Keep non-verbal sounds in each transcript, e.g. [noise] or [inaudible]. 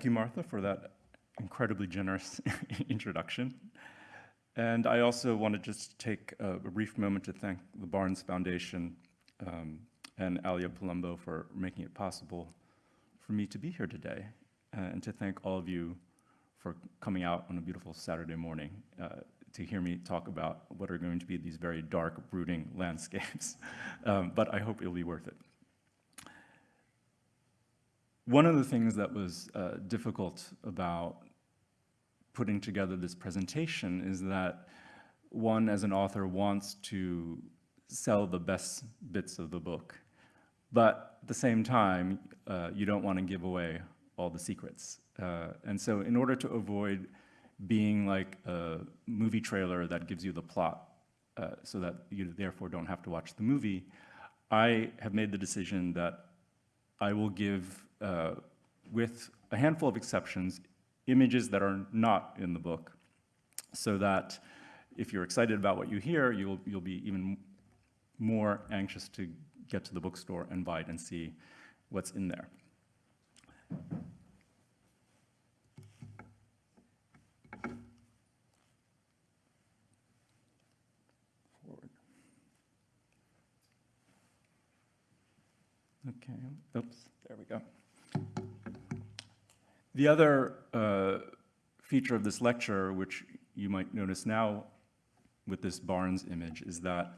thank you, Martha, for that incredibly generous [laughs] introduction. And I also want to just take a, brief moment to thank the Barnes Foundation um, and Alia Palumbo for making it possible for me to be here today, uh, and to thank all of you for coming out on a beautiful Saturday morning uh, to hear me talk about what are going to be these very dark, brooding landscapes. [laughs] um, but I hope it'll be worth it. One of the things that was uh, difficult about putting together this presentation is that one, as an author, wants to sell the best bits of the book. But at the same time, uh, you don't want to give away all the secrets. Uh, and so in order to avoid being like a movie trailer that gives you the plot uh, so that you therefore don't have to watch the movie, I have made the decision that I will give, uh, with a handful of exceptions, images that are not in the book so that if you're excited about what you hear, you'll, you'll be even more anxious to get to the bookstore and buy it and see what's in there. Okay, oops, there we go. The other uh, feature of this lecture, which you might notice now with this Barnes image, is that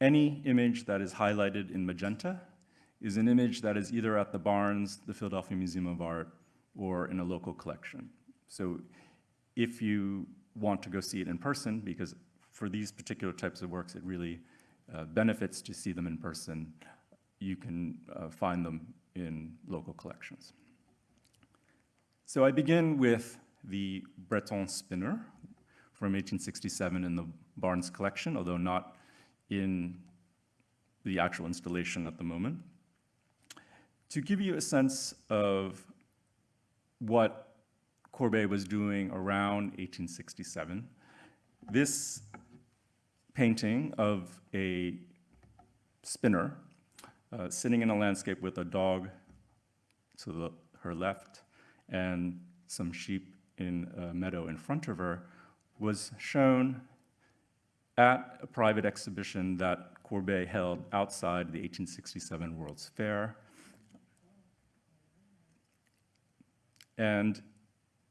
any image that is highlighted in magenta is an image that is either at the Barnes, the Philadelphia Museum of Art, or in a local collection. So if you want to go see it in person, because for these particular types of works, it really uh, benefits to see them in person, you can uh, find them in local collections. So I begin with the Breton spinner from 1867 in the Barnes collection, although not in the actual installation at the moment. To give you a sense of what Courbet was doing around 1867, this painting of a spinner uh, sitting in a landscape with a dog to the, her left and some sheep in a meadow in front of her was shown at a private exhibition that Courbet held outside the 1867 World's Fair. And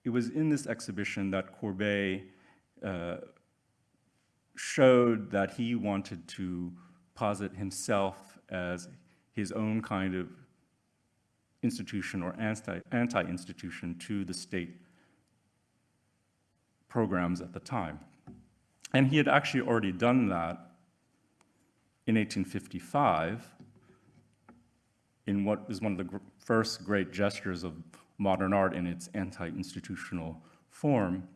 it was in this exhibition that Courbet uh, showed that he wanted to posit himself as his own kind of institution or anti-institution anti to the state programs at the time. And he had actually already done that in 1855 in what is one of the first great gestures of modern art in its anti-institutional form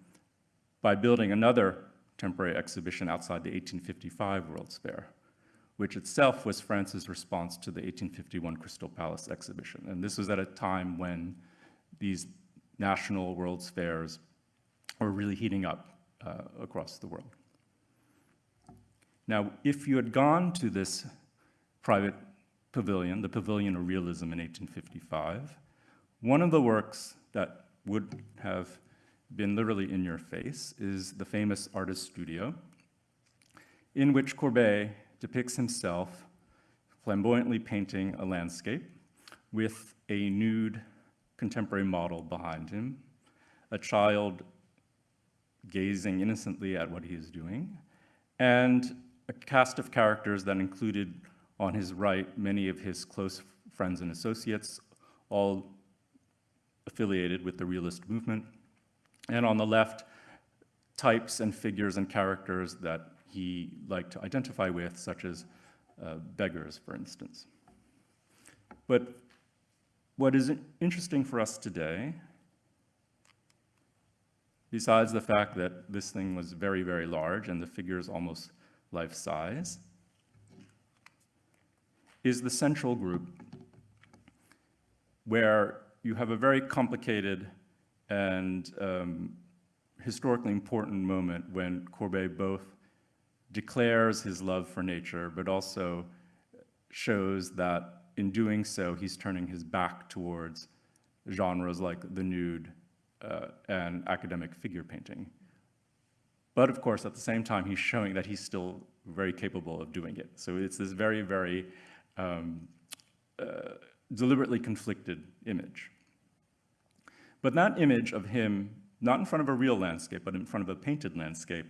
by building another temporary exhibition outside the 1855 World's Fair which itself was France's response to the 1851 Crystal Palace exhibition. And this was at a time when these national World's Fairs were really heating up uh, across the world. Now, if you had gone to this private pavilion, the Pavilion of Realism in 1855, one of the works that would have been literally in your face is the famous Artist Studio, in which Courbet depicts himself flamboyantly painting a landscape with a nude contemporary model behind him, a child gazing innocently at what he is doing, and a cast of characters that included on his right many of his close friends and associates, all affiliated with the realist movement, and on the left, types and figures and characters that he liked to identify with, such as uh, beggars, for instance. But what is interesting for us today, besides the fact that this thing was very, very large and the figures almost life-size, is the central group where you have a very complicated and um, historically important moment when Courbet both declares his love for nature, but also shows that in doing so, he's turning his back towards genres like the nude uh, and academic figure painting. But of course, at the same time, he's showing that he's still very capable of doing it. So it's this very, very um, uh, deliberately conflicted image. But that image of him, not in front of a real landscape, but in front of a painted landscape,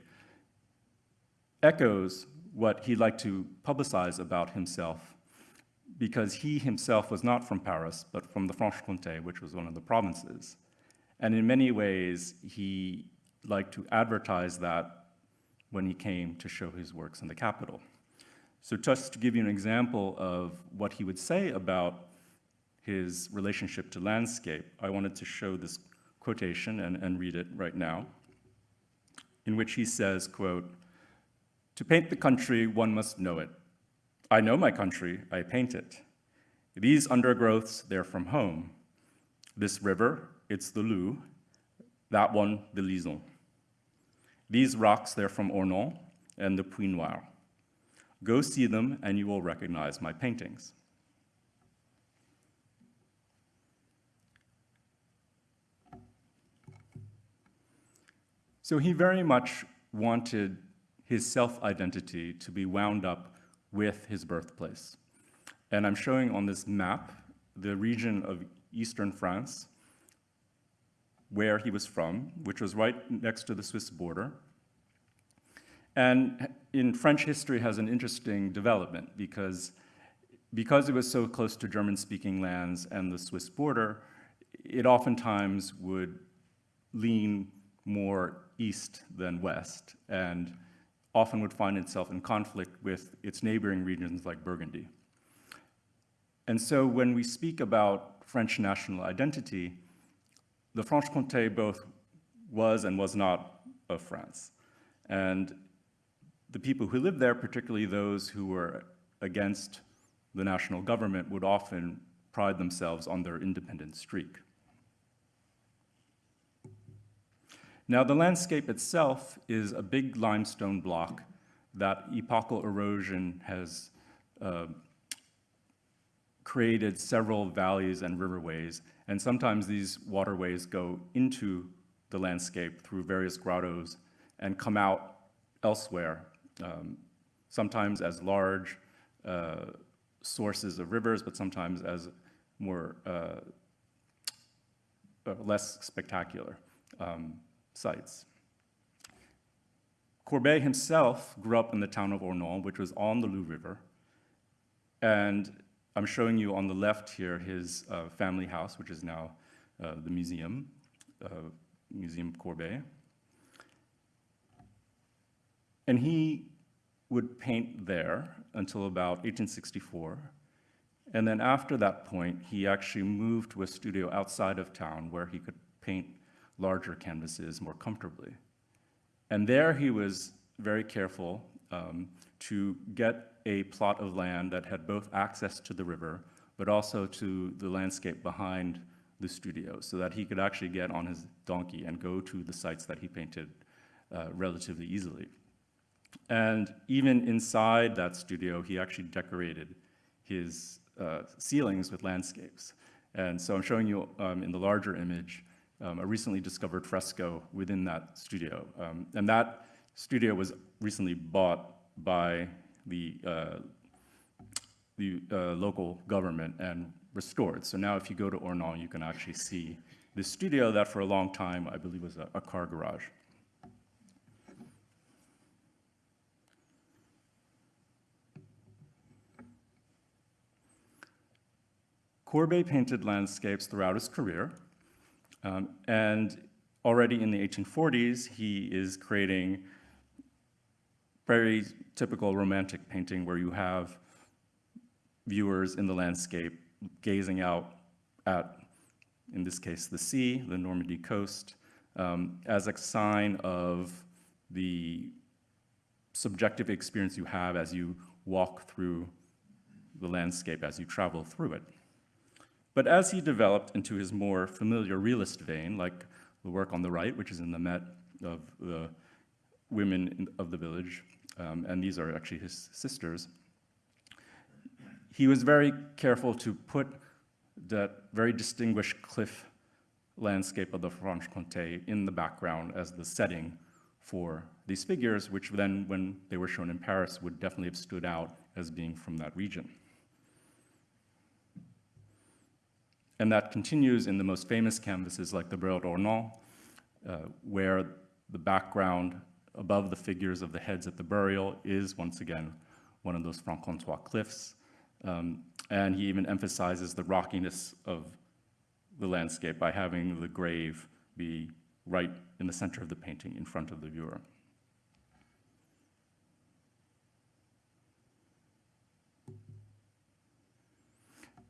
echoes what he'd like to publicize about himself because he himself was not from Paris, but from the Franche-Comté, which was one of the provinces. And in many ways, he liked to advertise that when he came to show his works in the capital. So just to give you an example of what he would say about his relationship to landscape, I wanted to show this quotation and, and read it right now, in which he says, quote, to paint the country, one must know it. I know my country, I paint it. These undergrowths, they're from home. This river, it's the Loup. That one, the Lison. These rocks, they're from Ornans and the Puits Noir. Go see them and you will recognize my paintings. So he very much wanted his self-identity to be wound up with his birthplace. And I'm showing on this map the region of eastern France where he was from, which was right next to the Swiss border. And in French history has an interesting development because, because it was so close to German-speaking lands and the Swiss border, it oftentimes would lean more east than west and often would find itself in conflict with its neighboring regions like Burgundy. And so when we speak about French national identity, the Franche-Comté both was and was not of France. And the people who lived there, particularly those who were against the national government, would often pride themselves on their independent streak. Now, the landscape itself is a big limestone block that epochal erosion has uh, created several valleys and riverways, and sometimes these waterways go into the landscape through various grottos and come out elsewhere, um, sometimes as large uh, sources of rivers, but sometimes as more uh, uh less spectacular. Um, sites. Courbet himself grew up in the town of Ornans, which was on the Loup River. And I'm showing you on the left here his uh, family house, which is now uh, the museum, uh, Museum Courbet. And he would paint there until about 1864. And then after that point, he actually moved to a studio outside of town where he could paint larger canvases more comfortably. And there he was very careful um, to get a plot of land that had both access to the river, but also to the landscape behind the studio, so that he could actually get on his donkey and go to the sites that he painted uh, relatively easily. And even inside that studio, he actually decorated his uh, ceilings with landscapes. And so I'm showing you um, in the larger image um, a recently discovered fresco within that studio. Um, and that studio was recently bought by the, uh, the uh, local government and restored. So now if you go to Ornans, you can actually see the studio that for a long time I believe was a, a car garage. Courbet painted landscapes throughout his career, um, and already in the 1840s, he is creating very typical romantic painting where you have viewers in the landscape gazing out at, in this case, the sea, the Normandy coast, um, as a sign of the subjective experience you have as you walk through the landscape, as you travel through it. But as he developed into his more familiar realist vein, like the work on the right, which is in the Met of the women of the village, um, and these are actually his sisters, he was very careful to put that very distinguished cliff landscape of the Franche-Comté in the background as the setting for these figures, which then, when they were shown in Paris, would definitely have stood out as being from that region. And that continues in the most famous canvases like the Burial at Ornans, uh, where the background above the figures of the heads at the burial is, once again, one of those Franc-Comtois cliffs. Um, and he even emphasizes the rockiness of the landscape by having the grave be right in the center of the painting in front of the viewer.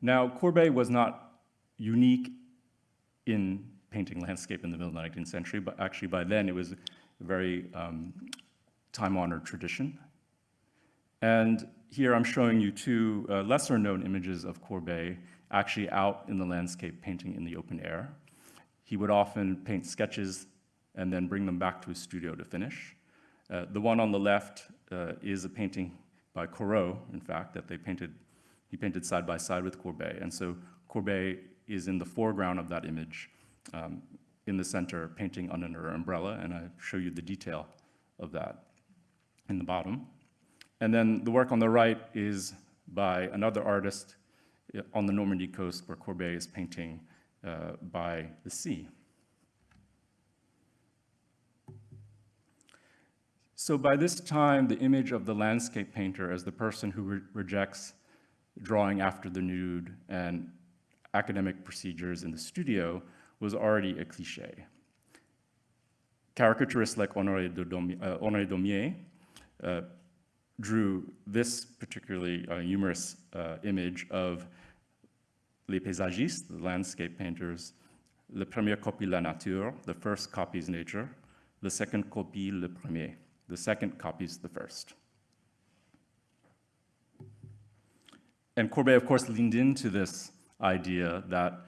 Now, Courbet was not unique in painting landscape in the middle of the 19th century, but actually by then it was a very um, time-honored tradition. And here I'm showing you two uh, lesser known images of Courbet actually out in the landscape painting in the open air. He would often paint sketches and then bring them back to his studio to finish. Uh, the one on the left uh, is a painting by Corot, in fact, that they painted, he painted side by side with Courbet. And so Courbet is in the foreground of that image, um, in the center, painting under an umbrella, and I show you the detail of that in the bottom. And then the work on the right is by another artist uh, on the Normandy coast where Courbet is painting uh, by the sea. So by this time, the image of the landscape painter as the person who re rejects drawing after the nude and academic procedures in the studio was already a cliche. Caricaturists like Honoré, Daumier, uh, Honoré Daumier uh, drew this particularly uh, humorous uh, image of les paysagistes, the landscape painters, le premier copie la nature, the first copies nature, the second copie le premier, the second copies the first. And Courbet, of course, leaned into this idea that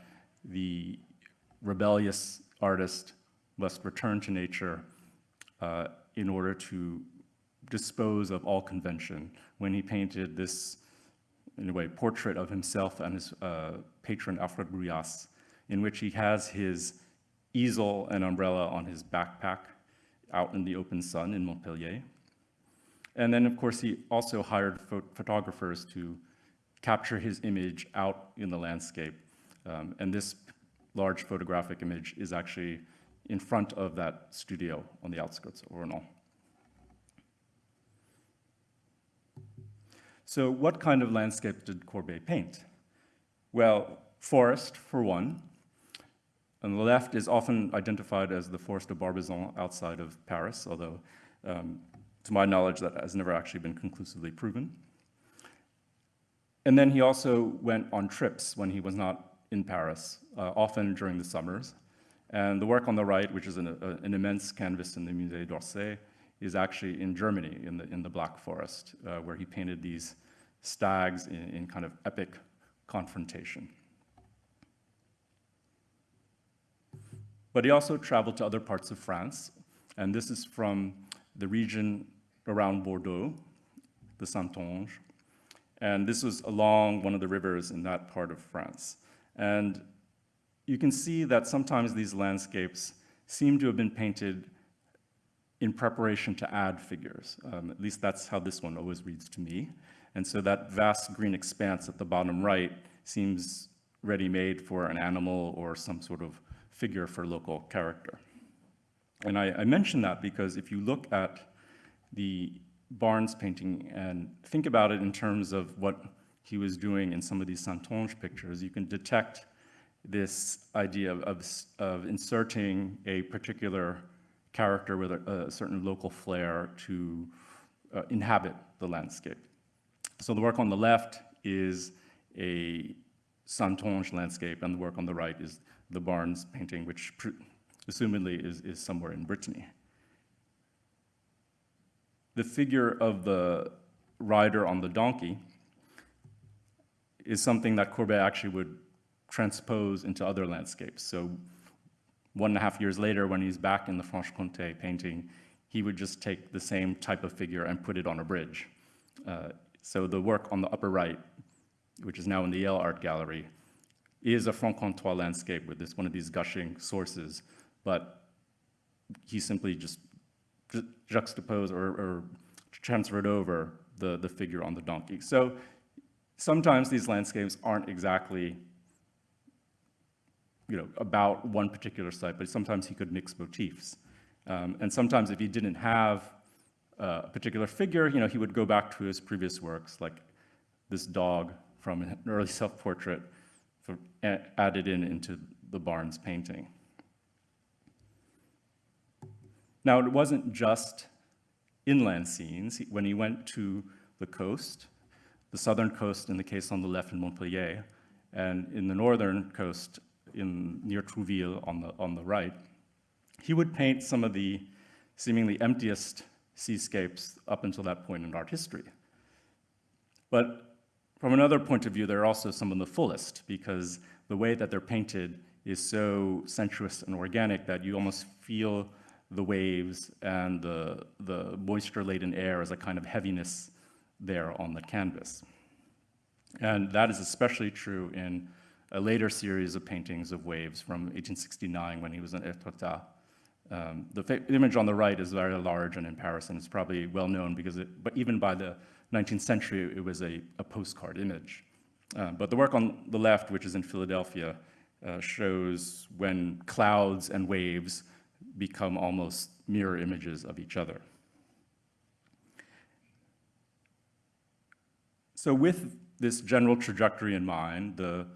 the rebellious artist must return to nature uh, in order to dispose of all convention when he painted this, in a way, portrait of himself and his uh, patron Alfred Bruyas, in which he has his easel and umbrella on his backpack out in the open sun in Montpellier. And then, of course, he also hired photographers to capture his image out in the landscape. Um, and this large photographic image is actually in front of that studio on the outskirts of Ornans. So what kind of landscape did Courbet paint? Well, forest, for one. On the left is often identified as the forest of Barbizon outside of Paris, although um, to my knowledge that has never actually been conclusively proven. And then he also went on trips when he was not in Paris, uh, often during the summers. And the work on the right, which is an, a, an immense canvas in the Musée d'Orsay, is actually in Germany, in the, in the Black Forest, uh, where he painted these stags in, in kind of epic confrontation. But he also traveled to other parts of France, and this is from the region around Bordeaux, the Saintonge, and this was along one of the rivers in that part of France. And you can see that sometimes these landscapes seem to have been painted in preparation to add figures. Um, at least that's how this one always reads to me. And so that vast green expanse at the bottom right seems ready-made for an animal or some sort of figure for local character. And I, I mention that because if you look at the Barnes painting and think about it in terms of what he was doing in some of these Saintonge pictures, you can detect this idea of, of, of inserting a particular character with a, a certain local flair to uh, inhabit the landscape. So the work on the left is a Saintonge landscape, and the work on the right is the Barnes painting, which assumedly is, is somewhere in Brittany. The figure of the rider on the donkey is something that Courbet actually would transpose into other landscapes. So one and a half years later, when he's back in the Franche-Comté painting, he would just take the same type of figure and put it on a bridge. Uh, so the work on the upper right, which is now in the Yale Art Gallery, is a Franc-Comtois landscape with this one of these gushing sources, but he simply just ju- juxtaposed or, or transferred over the, the figure on the donkey. So sometimes these landscapes aren't exactly you know, about one particular site, but sometimes he could mix motifs. Um, and sometimes if he didn't have a particular figure, you know, he would go back to his previous works, like this dog from an early [laughs] self-portrait added in into the Barnes painting. Now, it wasn't just inland scenes. When he went to the coast, the southern coast in the case on the left in Montpellier, and in the northern coast in, near Trouville on the, on the right, he would paint some of the seemingly emptiest seascapes up until that point in art history. But from another point of view, they're also some of the fullest because the way that they're painted is so sensuous and organic that you almost feel the waves and the, the moisture-laden air as a kind of heaviness there on the canvas. And that is especially true in a later series of paintings of waves from 1869 when he was in Etretat. Um, the image on the right is very large and in Paris, and it's probably well known because it, but even by the 19th century, it was a, a postcard image. Uh, but the work on the left, which is in Philadelphia, uh, shows when clouds and waves become almost mirror images of each other. So with this general trajectory in mind, the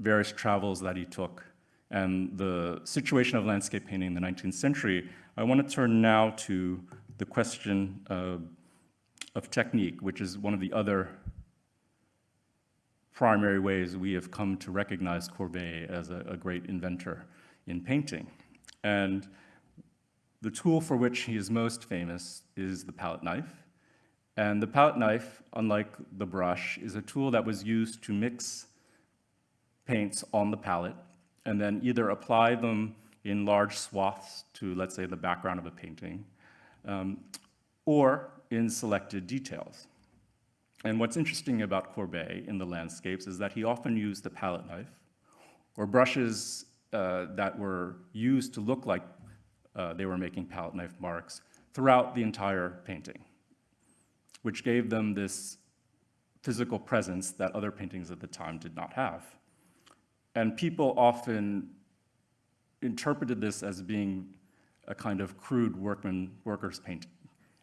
various travels that he took, and the situation of landscape painting in the 19th century, I want to turn now to the question of technique, which is one of the other primary ways we have come to recognize Courbet as a, a great inventor in painting. And the tool for which he is most famous is the palette knife. And the palette knife, unlike the brush, is a tool that was used to mix paints on the palette and then either apply them in large swaths to, let's say, the background of a painting, um, or in selected details. And what's interesting about Courbet in the landscapes is that he often used the palette knife or brushes uh, that were used to look like uh, they were making palette knife marks throughout the entire painting, which gave them this physical presence that other paintings at the time did not have. And people often interpreted this as being a kind of crude workman, worker's painting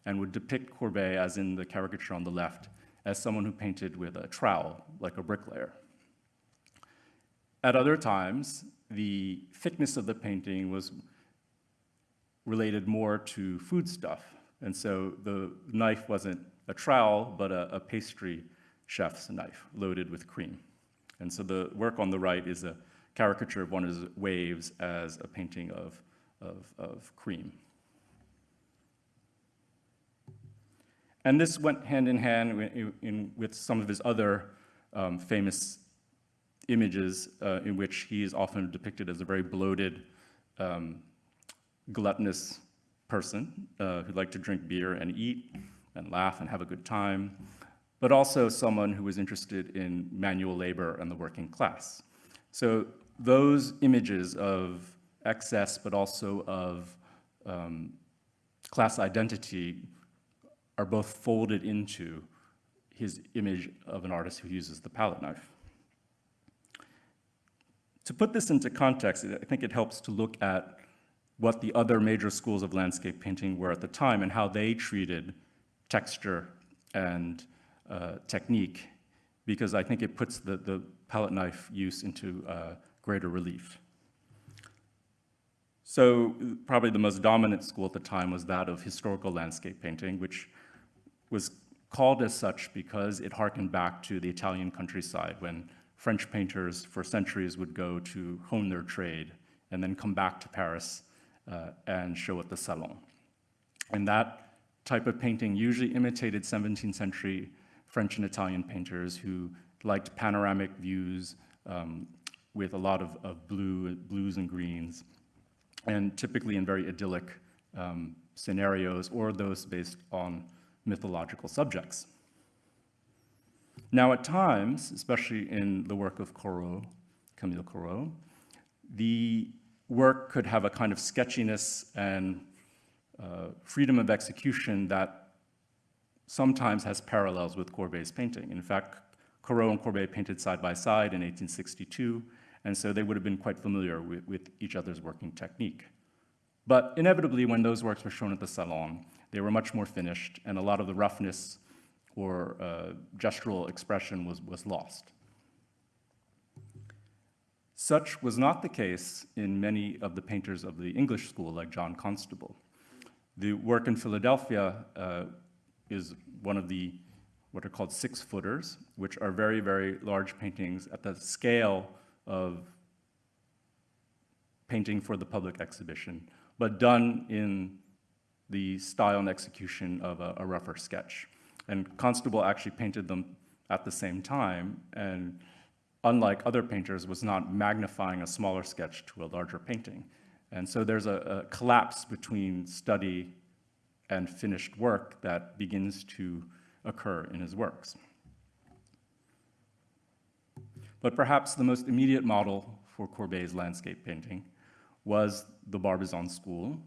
and would depict Courbet, as in the caricature on the left, as someone who painted with a trowel, like a bricklayer. At other times, the thickness of the painting was related more to foodstuff. And so the knife wasn't a trowel, but a, a pastry chef's knife loaded with cream. And so the work on the right is a caricature of one of his waves as a painting of, of, of cream. And this went hand in hand in, in, with some of his other um, famous images uh, in which he is often depicted as a very bloated, um, gluttonous person uh, who liked to drink beer and eat and laugh and have a good time, but also someone who was interested in manual labor and the working class. So those images of excess, but also of um, class identity are both folded into his image of an artist who uses the palette knife. To put this into context, I think it helps to look at what the other major schools of landscape painting were at the time and how they treated texture and uh, technique, because I think it puts the, the palette knife use into uh, greater relief. So probably the most dominant school at the time was that of historical landscape painting, which was called as such because it harkened back to the Italian countryside when French painters for centuries would go to hone their trade and then come back to Paris uh, and show at the Salon. And that type of painting usually imitated 17th century French and Italian painters who liked panoramic views um, with a lot of, of blue, blues and greens, and typically in very idyllic um, scenarios or those based on mythological subjects. Now, at times, especially in the work of Corot, Camille Corot. The work could have a kind of sketchiness and uh, freedom of execution that sometimes has parallels with Courbet's painting. In fact, Corot and Courbet painted side by side in 1862, and so they would have been quite familiar with, with each other's working technique. But inevitably, when those works were shown at the Salon, they were much more finished, and a lot of the roughness or uh, gestural expression was, was lost. Such was not the case in many of the painters of the English school, like John Constable. The work in Philadelphia uh, is one of the what are called six footers, which are very, very large paintings at the scale of painting for the public exhibition, but done in the style and execution of a, a rougher sketch. And Constable actually painted them at the same time, and unlike other painters, was not magnifying a smaller sketch to a larger painting. And so there's a, a collapse between study and finished work that begins to occur in his works. But perhaps the most immediate model for Courbet's landscape painting was the Barbizon School,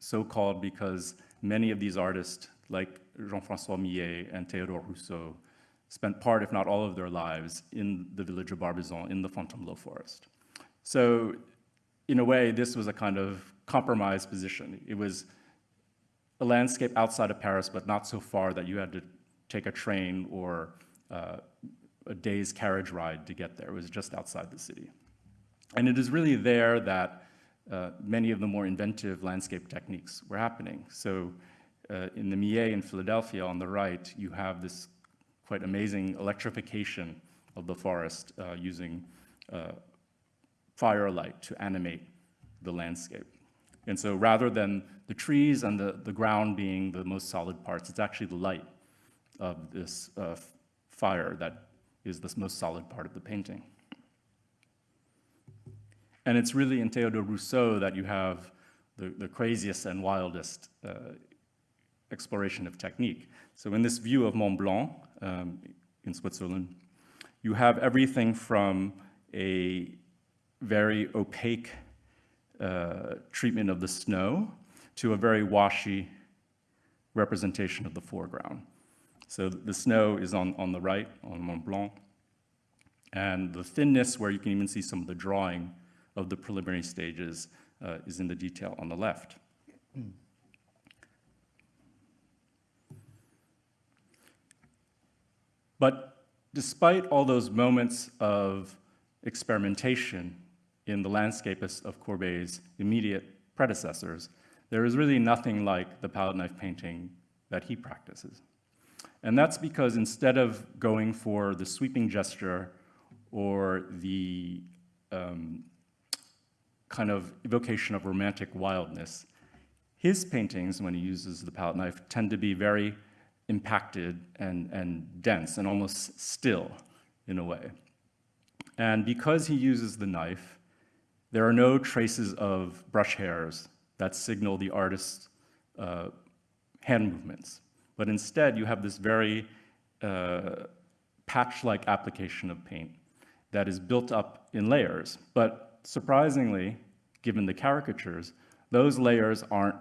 so called because many of these artists, like Jean-François Millet and Théodore Rousseau, spent part, if not all of their lives in the village of Barbizon in the Fontainebleau forest. So in a way, this was a kind of compromised position. It was a landscape outside of Paris, but not so far that you had to take a train or uh, a day's carriage ride to get there. It was just outside the city. And it is really there that uh, many of the more inventive landscape techniques were happening. So uh, in the Millet in Philadelphia on the right, you have this quite amazing electrification of the forest uh, using uh, firelight to animate the landscape. And so rather than the trees and the, the ground being the most solid parts, it's actually the light of this uh, fire that is the most solid part of the painting. And it's really in Théodore Rousseau that you have the, the craziest and wildest uh, exploration of technique. So in this view of Mont Blanc um, in Switzerland, you have everything from a very opaque uh, treatment of the snow to a very washy representation of the foreground. So the snow is on, on the right, on Mont Blanc, and the thinness where you can even see some of the drawing of the preliminary stages uh, is in the detail on the left. But despite all those moments of experimentation in the landscape of Courbet's immediate predecessors, there is really nothing like the palette knife painting that he practices. And that's because instead of going for the sweeping gesture or the um, kind of evocation of romantic wildness, his paintings, when he uses the palette knife, tend to be very impacted and, and dense and almost still in a way. And because he uses the knife, there are no traces of brush hairs that signal the artist's uh, hand movements but instead you have this very uh, patch-like application of paint that is built up in layers. But surprisingly, given the caricatures, those layers aren't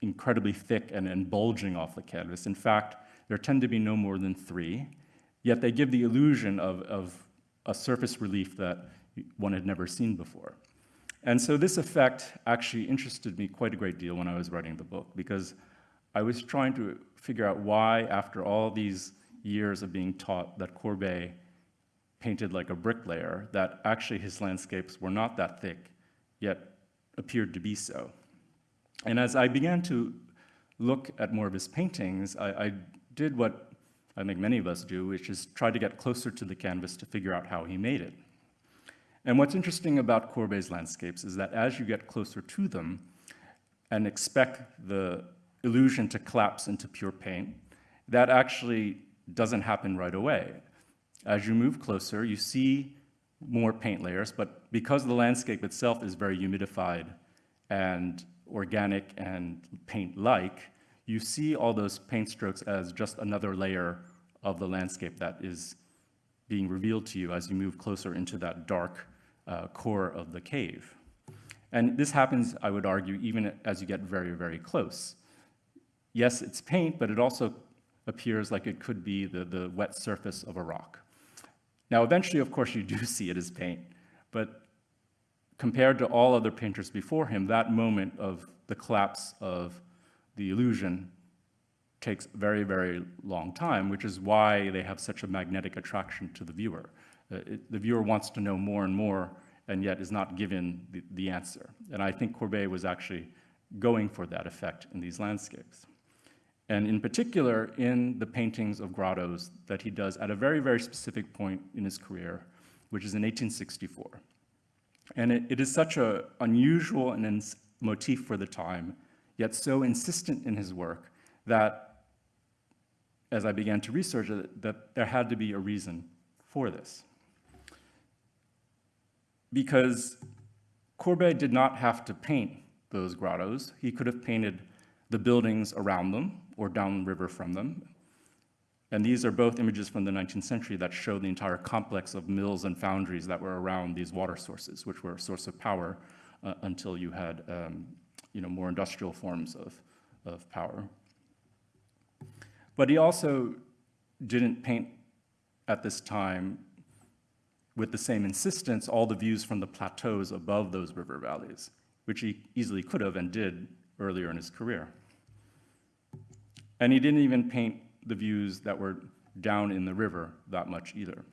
incredibly thick and, and bulging off the canvas. In fact, there tend to be no more than three, yet they give the illusion of, of a surface relief that one had never seen before. And so this effect actually interested me quite a great deal when I was writing the book, because I was trying to figure out why, after all these years of being taught that Courbet painted like a bricklayer, that actually his landscapes were not that thick, yet appeared to be so. And as I began to look at more of his paintings, I, I did what I think many of us do, which is try to get closer to the canvas to figure out how he made it. And what's interesting about Courbet's landscapes is that as you get closer to them and expect the illusion to collapse into pure paint, that actually doesn't happen right away. As you move closer, you see more paint layers, but because the landscape itself is very humidified and organic and paint-like, you see all those paint strokes as just another layer of the landscape that is being revealed to you as you move closer into that dark uh, core of the cave. And this happens, I would argue, even as you get very, very close. Yes, it's paint, but it also appears like it could be the, the wet surface of a rock. Now, eventually, of course, you do [laughs] see it as paint, but compared to all other painters before him, that moment of the collapse of the illusion takes very, very long time, which is why they have such a magnetic attraction to the viewer. Uh, it, the viewer wants to know more and more, and yet is not given the, the answer. And I think Courbet was actually going for that effect in these landscapes. And in particular, in the paintings of grottos that he does at a very, very specific point in his career, which is in 1864. And it, it is such an unusual and motif for the time, yet so insistent in his work that as I began to research it, that there had to be a reason for this. Because Courbet did not have to paint those grottos. He could have painted the buildings around them or downriver from them. And these are both images from the 19th century that show the entire complex of mills and foundries that were around these water sources, which were a source of power uh, until you had um, you know, more industrial forms of, of power. But he also didn't paint at this time with the same insistence all the views from the plateaus above those river valleys, which he easily could have and did earlier in his career. And he didn't even paint the views that were down in the river that much either.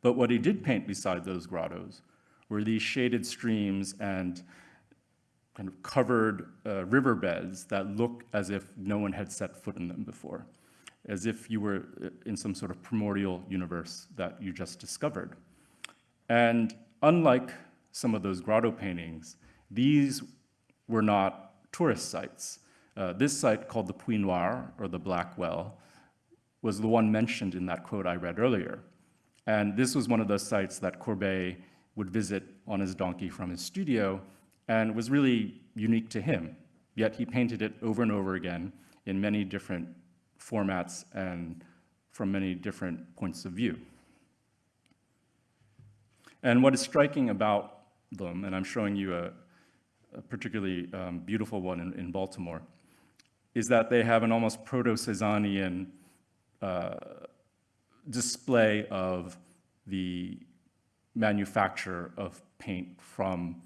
But what he did paint beside those grottos were these shaded streams and kind of covered uh, riverbeds that look as if no one had set foot in them before, as if you were uh, in some sort of primordial universe that you just discovered. And unlike some of those grotto paintings, these were not tourist sites. Uh, this site called the Puits Noir, or the Black Well, was the one mentioned in that quote I read earlier. And this was one of those sites that Courbet would visit on his donkey from his studio and was really unique to him. Yet he painted it over and over again in many different formats and from many different points of view. And what is striking about them, and I'm showing you a, a particularly um, beautiful one in, in, Baltimore, is that they have an almost proto-Cezannean uh, display of the manufacture of paint from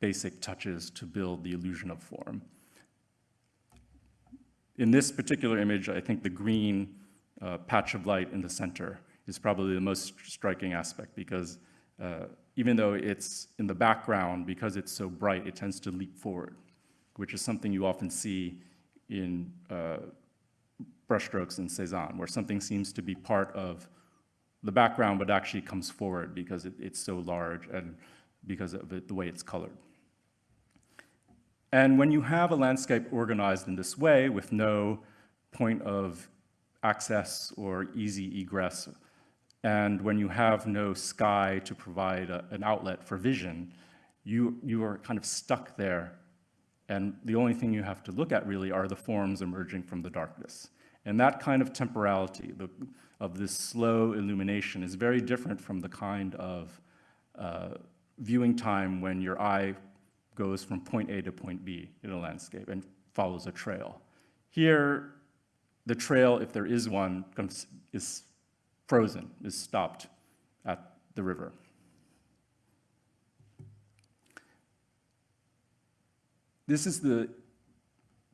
basic touches to build the illusion of form. In this particular image, I think the green uh, patch of light in the center is probably the most striking aspect because uh, even though it's in the background, because it's so bright, it tends to leap forward, which is something you often see in uh, brushstrokes in Cezanne, where something seems to be part of the background but actually comes forward because it, it's so large and because of it, the way it's colored. And when you have a landscape organized in this way with no point of access or easy egress, and when you have no sky to provide a, an outlet for vision, you, you are kind of stuck there. And the only thing you have to look at really are the forms emerging from the darkness. And that kind of temporality the, of this slow illumination is very different from the kind of uh, viewing time when your eye goes from point A to point B in a landscape and follows a trail. Here, the trail, if there is one, is frozen, is stopped at the river. This is the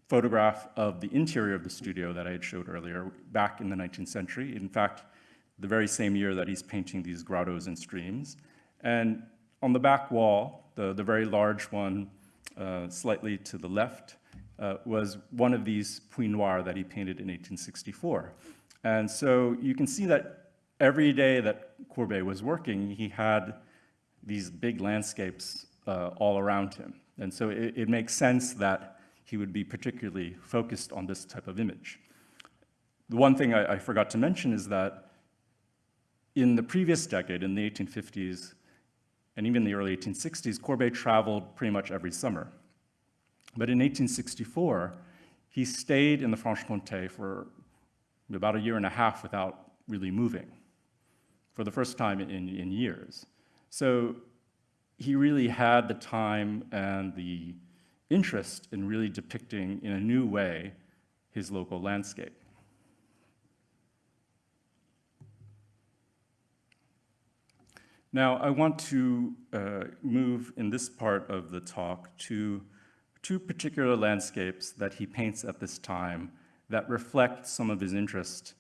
photograph of the interior of the studio that I had showed earlier, back in the 19th century. In fact, the very same year that he's painting these grottos and streams. And on the back wall, the, the very large one uh, slightly to the left, uh, was one of these Puits Noirs that he painted in 1864. And so you can see that every day that Courbet was working, he had these big landscapes uh, all around him. And so it, it, makes sense that he would be particularly focused on this type of image. The one thing I, I forgot to mention is that in the previous decade, in the 1850s, and even the early 1860s, Courbet traveled pretty much every summer. But in 1864, he stayed in the Franche-Comté for about a year and a half without really moving. for the first time in, in years. So he really had the time and the interest in really depicting in a new way his local landscape. Now, I want to uh, move in this part of the talk to two particular landscapes that he paints at this time that reflect some of his interest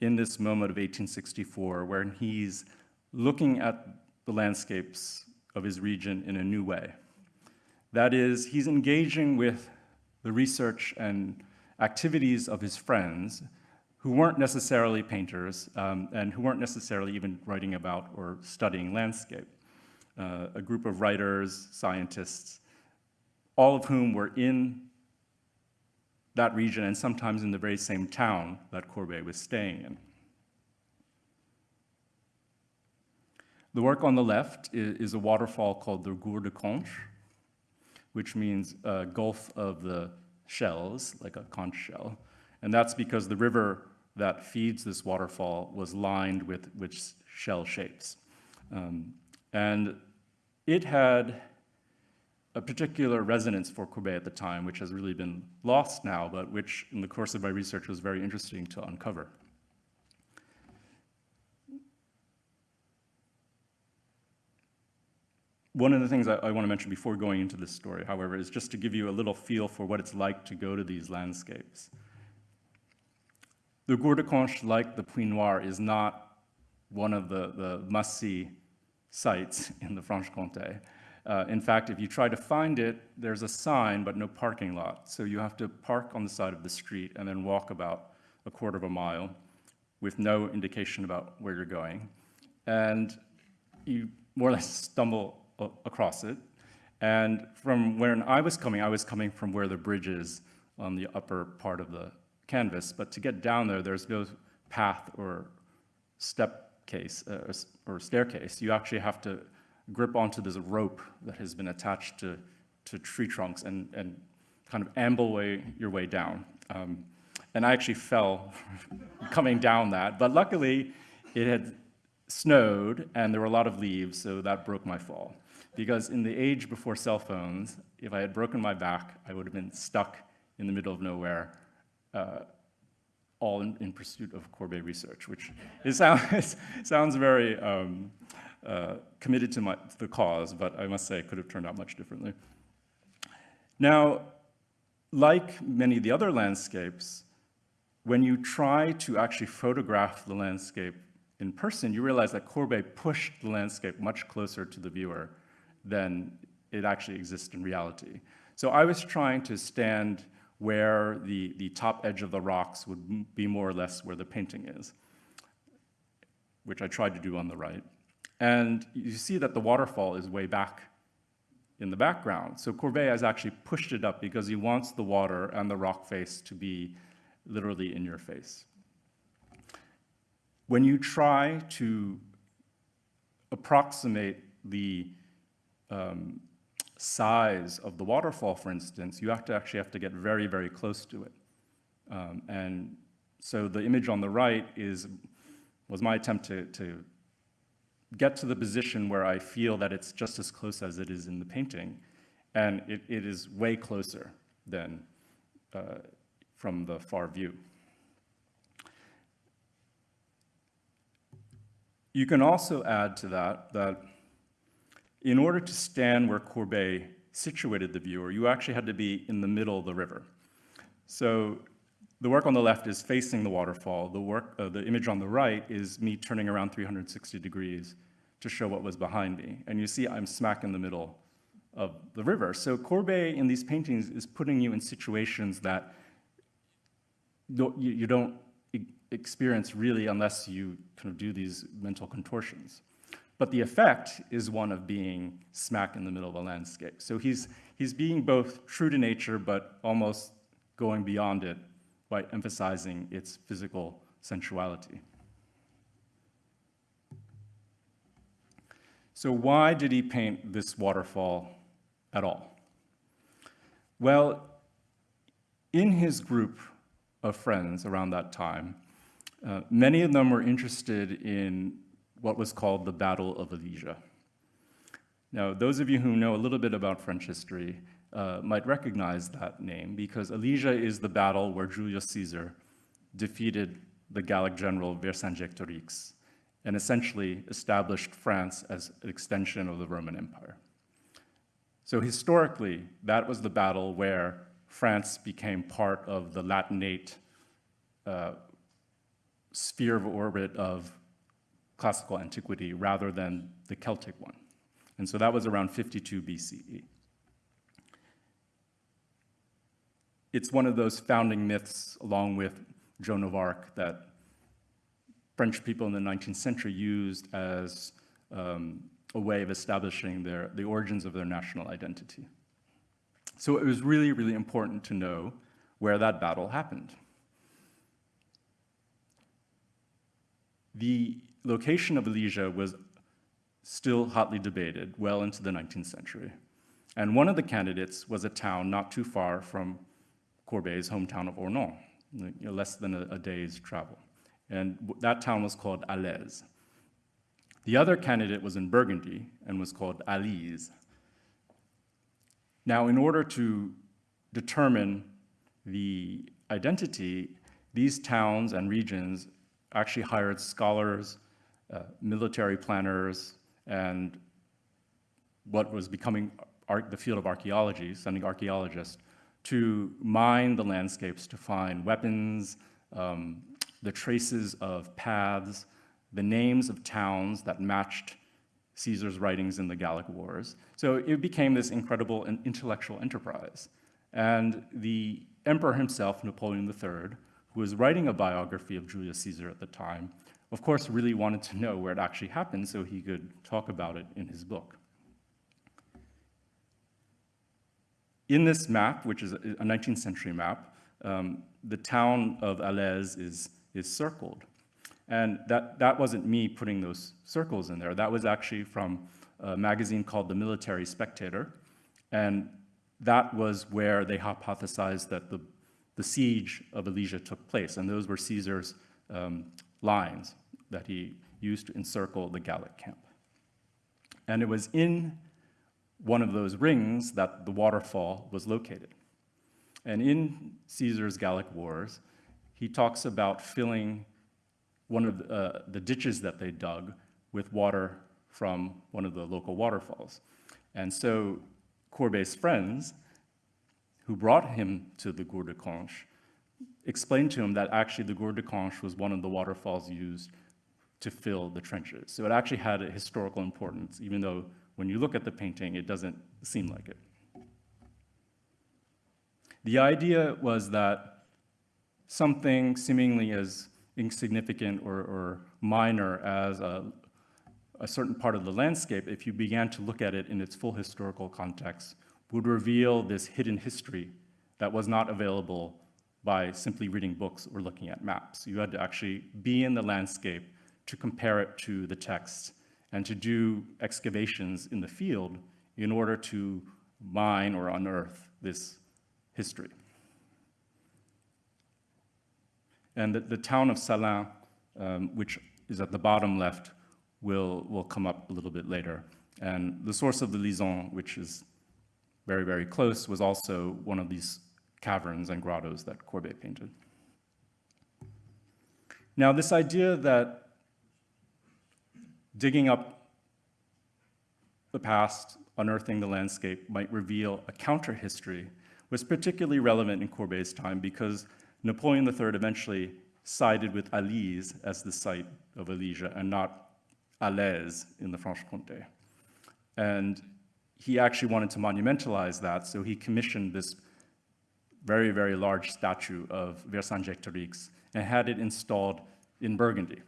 in this moment of 1864, where he's looking at the landscapes of his region in a new way. That is, he's engaging with the research and activities of his friends who weren't necessarily painters um, and who weren't necessarily even writing about or studying landscape. Uh, a group of writers, scientists, all of whom were in that region and sometimes in the very same town that Courbet was staying in. The work on the left is, is a waterfall called the Gour de Conche, which means a gulf of the shells, like a conch shell. And that's because the river that feeds this waterfall was lined with, with shell shapes. Um, and it had a particular resonance for Courbet at the time, which has really been lost now, but which in the course of my research was very interesting to uncover. One of the things I, I want to mention before going into this story, however, is just to give you a little feel for what it's like to go to these landscapes. The Gour de Conche, like the Puits Noir, is not one of the, the must-see sites [laughs] in the Franche-Comté. Uh, in fact, if you try to find it, there's a sign, but no parking lot. So you have to park on the side of the street and then walk about a quarter of a mile with no indication about where you're going. And you more or less stumble across it. And from where I was coming, I was coming from where the bridge is on the upper part of the canvas, but to get down there, there's no path or step case uh, or staircase. You actually have to grip onto this rope that has been attached to, to tree trunks and, and kind of amble way, your way down. Um, and I actually fell [laughs] coming down that, but luckily it had snowed and there were a lot of leaves, so that broke my fall. Because in the age before cell phones, if I had broken my back, I would have been stuck in the middle of nowhere uh, all in, in, pursuit of Courbet research, which [laughs] sounds, sounds very um, uh, committed to, my, to the cause, but I must say it could have turned out much differently. Now, like many of the other landscapes, when you try to actually photograph the landscape in person, you realize that Courbet pushed the landscape much closer to the viewer than it actually exists in reality. So I was trying to stand where the, the top edge of the rocks would be more or less where the painting is, which I tried to do on the right. And you see that the waterfall is way back in the background. So Courbet has actually pushed it up because he wants the water and the rock face to be literally in your face. When you try to approximate the um, size of the waterfall, for instance, you have to actually have to get very, very close to it. Um, and so the image on the right is, was my attempt to, to get to the position where I feel that it's just as close as it is in the painting. And it, it is way closer than uh, from the far view. You can also add to that that in order to stand where Courbet situated the viewer, you actually had to be in the middle of the river. So the work on the left is facing the waterfall. The, work, uh, the image on the right is me turning around 360 degrees to show what was behind me. And you see I'm smack in the middle of the river. So Courbet in these paintings is putting you in situations that you don't experience really unless you kind of do these mental contortions. But the effect is one of being smack in the middle of a landscape. So he's, he's being both true to nature, but almost going beyond it by emphasizing its physical sensuality. So why did he paint this waterfall at all? Well, in his group of friends around that time, uh, many of them were interested in what was called the Battle of Alesia. Now, those of you who know a little bit about French history uh, might recognize that name because Alesia is the battle where Julius Caesar defeated the Gallic general Vercingetorix and essentially established France as an extension of the Roman Empire. So historically, that was the battle where France became part of the Latinate uh, sphere of orbit of classical antiquity rather than the Celtic one. And so that was around 52 BCE. It's one of those founding myths, along with Joan of Arc, that French people in the 19th century used as um, a way of establishing their, the origins of their national identity. So it was really, really important to know where that battle happened. The location of Alesia was still hotly debated well into the 19th century. And one of the candidates was a town not too far from Courbet's hometown of know, less than a, a day's travel. And that town was called Alaise. The other candidate was in Burgundy and was called Alise. Now, in order to determine the identity, these towns and regions actually hired scholars, uh, military planners, and what was becoming the field of archaeology, sending archaeologists to mine the landscapes to find weapons, um, the traces of paths, the names of towns that matched Caesar's writings in the Gallic Wars. So it became this incredible intellectual enterprise. And the emperor himself, Napoleon III, who was writing a biography of Julius Caesar at the time, of course really wanted to know where it actually happened so he could talk about it in his book. In this map, which is a 19th century map, um, the town of Alaise is, is circled. And that, that wasn't me putting those circles in there. That was actually from a magazine called The Military Spectator. And that was where they hypothesized that the, the siege of Alesia took place. And those were Caesar's um, lines that he used to encircle the Gallic camp. And it was in one of those rings that the waterfall was located. And in Caesar's Gallic Wars, he talks about filling one of the, uh, the ditches that they dug with water from one of the local waterfalls. And so Courbet's friends, who brought him to the Gour de Conches, explained to him that actually the Gour de Conches was one of the waterfalls used to fill the trenches. So it actually had a historical importance, even though when you look at the painting, it doesn't seem like it. The idea was that something seemingly as insignificant or, or minor as a, a certain part of the landscape, if you began to look at it in its full historical context, would reveal this hidden history that was not available by simply reading books or looking at maps. You had to actually be in the landscape to compare it to the text and to do excavations in the field in order to mine or unearth this history. And the, the town of Salins, um, which is at the bottom left, will, will come up a little bit later. And the source of the Lison, which is very, very close, was also one of these caverns and grottos that Courbet painted. Now, this idea that digging up the past, unearthing the landscape might reveal a counter-history was particularly relevant in Courbet's time because Napoleon III eventually sided with Alise as the site of Alesia and not Alaise in the Franche-Comté. And he actually wanted to monumentalize that, so he commissioned this very, very large statue of Vercingetorix and had it installed in Burgundy.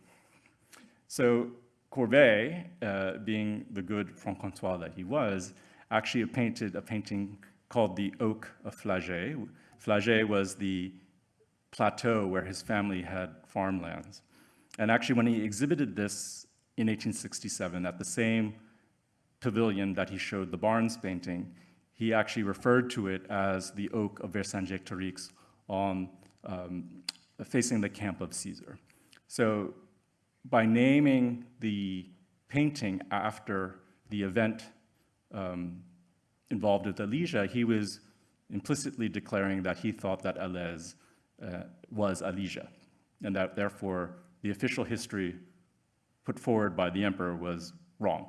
So Courbet, uh, being the good Franc-Comtois that he was, actually painted a painting called the Oak of Flagey. Flagey was the plateau where his family had farmlands. And actually, when he exhibited this in 1867 at the same pavilion that he showed the Barnes painting, he actually referred to it as the Oak of Vercingetorix on um, facing the camp of Caesar. So by naming the painting after the event um, involved with Alesia, he was implicitly declaring that he thought that Alaise uh, was Alesia, and that therefore the official history put forward by the emperor was wrong.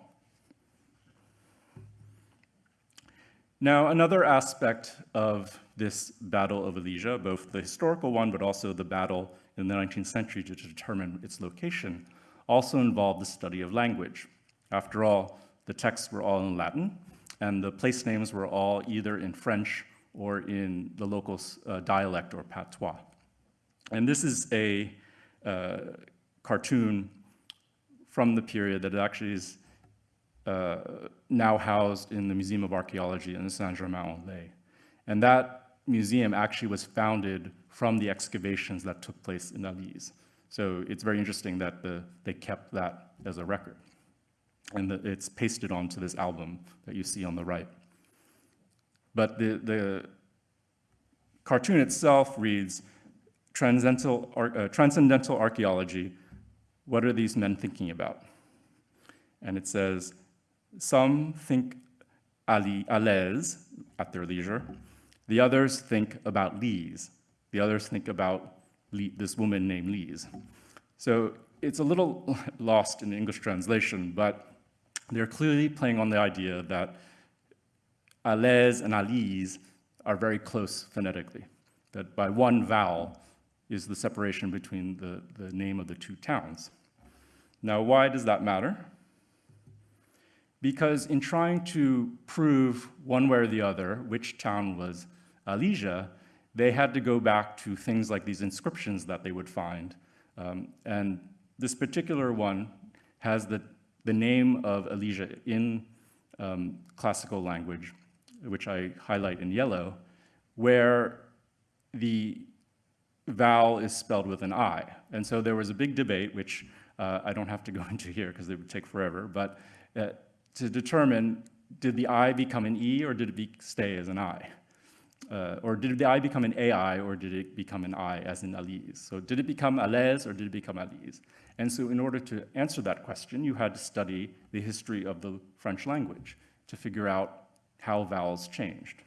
Now, another aspect of this Battle of Alesia, both the historical one, but also the battle in the 19th century to determine its location, also involved the study of language. After all, the texts were all in Latin, and the place names were all either in French or in the local uh, dialect or patois. And this is a uh, cartoon from the period that actually is uh, now housed in the Museum of Archaeology in Saint-Germain-en-Laye. And that museum actually was founded from the excavations that took place in Alise. So it's very interesting that the, they kept that as a record. And the, it's pasted onto this album that you see on the right. But the, the cartoon itself reads, transcendental, uh, transcendental archaeology, what are these men thinking about? And it says, some think Alaise at their leisure. The others think about Lise. The others think about this woman named Lise. So it's a little [laughs] lost in the English translation, but they're clearly playing on the idea that Alaise and Alise are very close phonetically, that by one vowel is the separation between the, the name of the two towns. Now, why does that matter? Because in trying to prove one way or the other which town was Alesia, they had to go back to things like these inscriptions that they would find. Um, and this particular one has the, the name of Alesia in um, classical language, which I highlight in yellow, where the vowel is spelled with an I. And so there was a big debate, which uh, I don't have to go [laughs] into here because it would take forever, but uh, to determine did the I become an E or did it be, stay as an I? Uh, or did the I become an AI or did it become an I as in Alise? So did it become Alaise or did it become Alise? And so in order to answer that question, you had to study the history of the French language to figure out how vowels changed.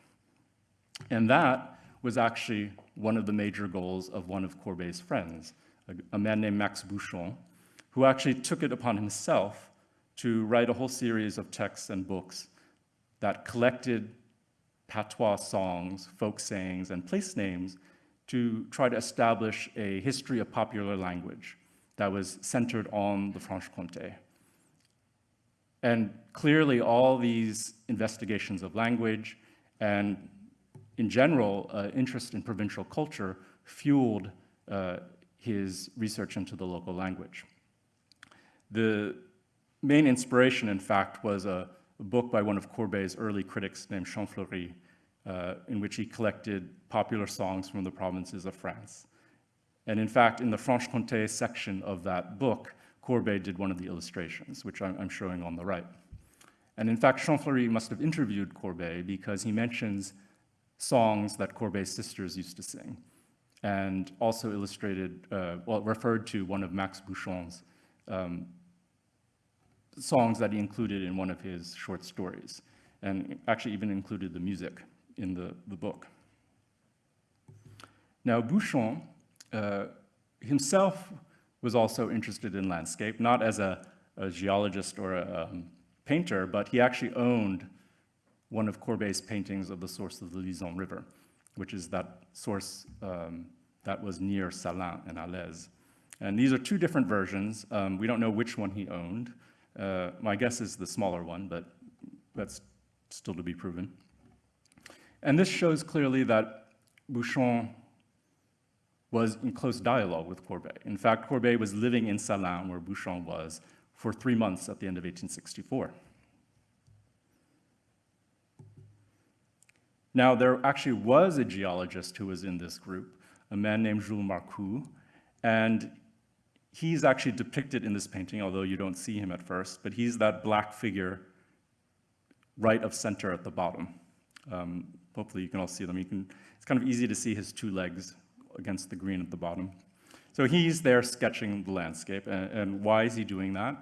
And that was actually one of the major goals of one of Courbet's friends, a, a man named Max Buchon, who actually took it upon himself to write a whole series of texts and books that collected patois songs, folk sayings, and place names to try to establish a history of popular language that was centered on the Franche-Comté. And clearly all these investigations of language and in general, uh, interest in provincial culture fueled uh, his research into the local language. The main inspiration, in fact, was a, a book by one of Courbet's early critics named Champfleury, uh, in which he collected popular songs from the provinces of France. And in fact, in the Franche-Comté section of that book, Courbet did one of the illustrations, which I'm, I'm showing on the right. And in fact, Champfleury must have interviewed Courbet because he mentions songs that Courbet's sisters used to sing, and also illustrated, uh, well, referred to one of Max Buchon's um, songs that he included in one of his short stories, and actually even included the music in the, the book. Now, Buchon uh, himself was also interested in landscape, not as a, a geologist or a um, painter, but he actually owned one of Courbet's paintings of the source of the Lison River, which is that source um, that was near Salins and Alaise. And these are two different versions. Um, we don't know which one he owned. Uh, my guess is the smaller one, but that's still to be proven. And this shows clearly that Buchon was in close dialogue with Courbet. In fact, Courbet was living in Salins, where Buchon was, for three months at the end of 1864. Now, there actually was a geologist who was in this group, a man named Jules Marcou, and he's actually depicted in this painting, although you don't see him at first, but he's that black figure right of center at the bottom. Um, hopefully you can all see them. You can, it's kind of easy to see his two legs against the green at the bottom. So he's there sketching the landscape, and, and why is he doing that?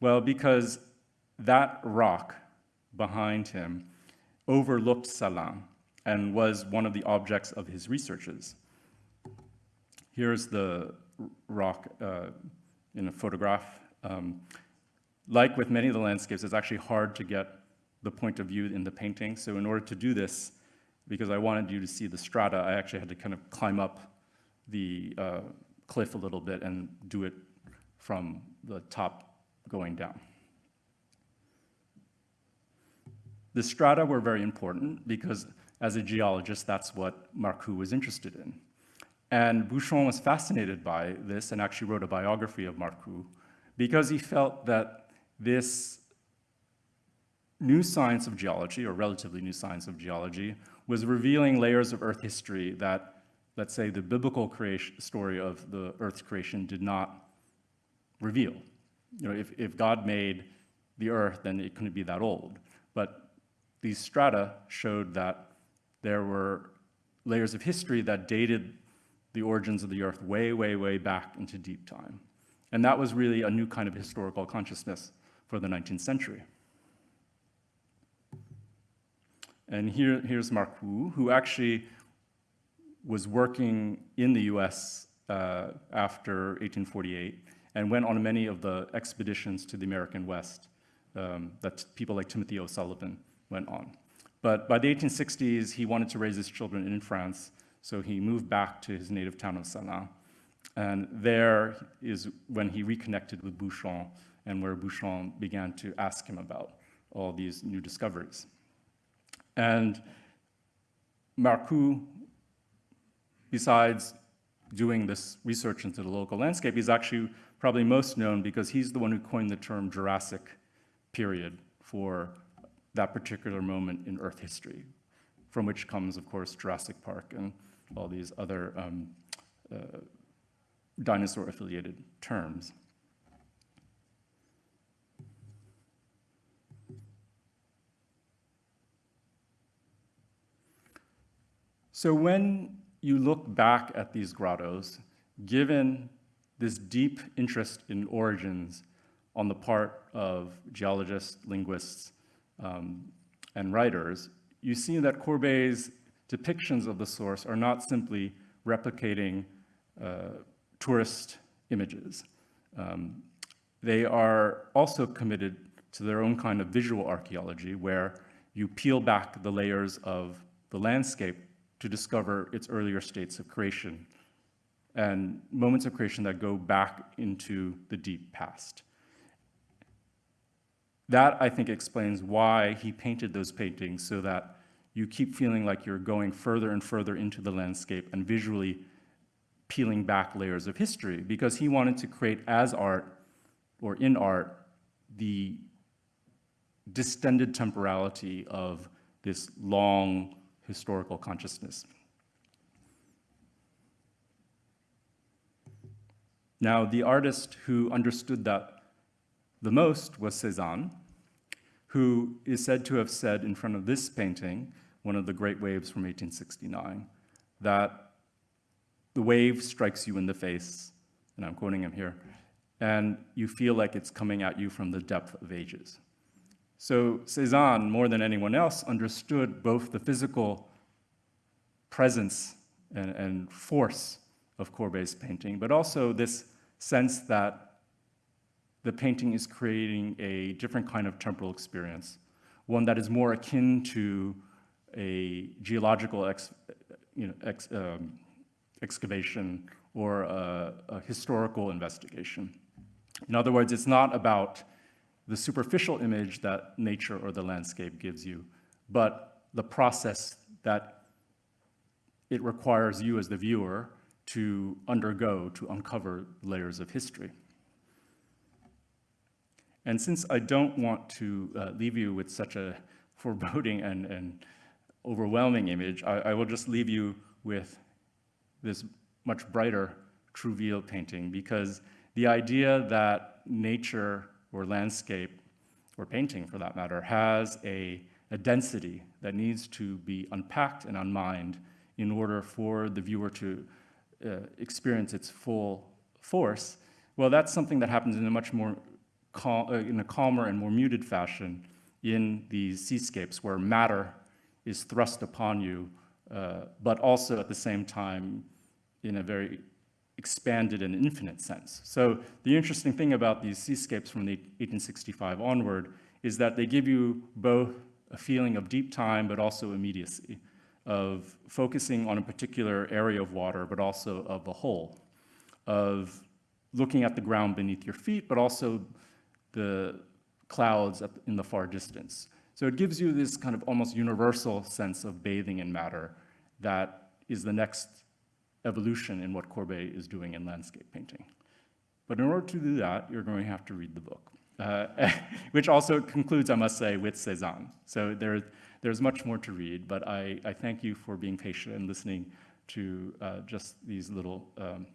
Well, because that rock behind him overlooked Salins and was one of the objects of his researches. Here's the rock uh, in a photograph. Um, like with many of the landscapes, it's actually hard to get the point of view in the painting. So in order to do this, because I wanted you to see the strata, I actually had to kind of climb up the uh, cliff a little bit and do it from the top going down. The strata were very important because as a geologist, that's what Marcou was interested in. And Buchon was fascinated by this and actually wrote a biography of Marcou because he felt that this new science of geology, or relatively new science of geology, was revealing layers of Earth history that, let's say, the biblical creation, story of the Earth's creation did not reveal. You know, if, if God made the Earth, then it couldn't be that old. But these strata showed that there were layers of history that dated the origins of the Earth way, way, way back into deep time. And that was really a new kind of historical consciousness for the 19th century. And here, here's Marcou, who actually was working in the US uh, after 1848 and went on many of the expeditions to the American West um, that people like Timothy O'Sullivan went on. But by the 1860s, he wanted to raise his children in France, so he moved back to his native town of Salins. And there is when he reconnected with Buchon and where Buchon began to ask him about all these new discoveries. And Marcou, besides doing this research into the local landscape, he's actually probably most known because he's the one who coined the term Jurassic period for that particular moment in Earth history, from which comes, of course, Jurassic Park and all these other um, uh, dinosaur-affiliated terms. So when you look back at these grottos, given this deep interest in origins on the part of geologists, linguists, um, and writers, you see that Courbet's depictions of the source are not simply replicating uh, tourist images. Um, they are also committed to their own kind of visual archaeology where you peel back the layers of the landscape to discover its earlier states of creation and moments of creation that go back into the deep past. That, I think, explains why he painted those paintings so that you keep feeling like you're going further and further into the landscape and visually peeling back layers of history because he wanted to create as art or in art the distended temporality of this long historical consciousness. Now, the artist who understood that the most was Cézanne, who is said to have said in front of this painting, one of the great waves from 1869, that the wave strikes you in the face, and I'm quoting him here, and you feel like it's coming at you from the depth of ages. So Cézanne, more than anyone else, understood both the physical presence and, and force of Courbet's painting, but also this sense that the painting is creating a different kind of temporal experience, one that is more akin to a geological ex, you know, ex, um, excavation or a, a historical investigation. In other words, it's not about the superficial image that nature or the landscape gives you, but the process that it requires you as the viewer to undergo to uncover layers of history. And since I don't want to uh, leave you with such a [laughs] foreboding and, and overwhelming image, I, I, will just leave you with this much brighter Trouville painting because the idea that nature or landscape, or painting for that matter, has a, a density that needs to be unpacked and unmined in order for the viewer to uh, experience its full force. Well, that's something that happens in a much more cal- uh, in a calmer and more muted fashion in these seascapes where matter is thrust upon you, uh, but also at the same time in a very expanded and infinite sense. So the interesting thing about these seascapes from the 1865 onward is that they give you both a feeling of deep time, but also immediacy, of focusing on a particular area of water, but also of the whole, of looking at the ground beneath your feet, but also the clouds in the far distance. So it gives you this kind of almost universal sense of bathing in matter that is the next evolution in what Courbet is doing in landscape painting. But in order to do that, you're going to have to read the book, uh, [laughs] which also concludes, I must say, with Cézanne. So there, there's much more to read, but I, I thank you for being patient and listening to uh, just these little um,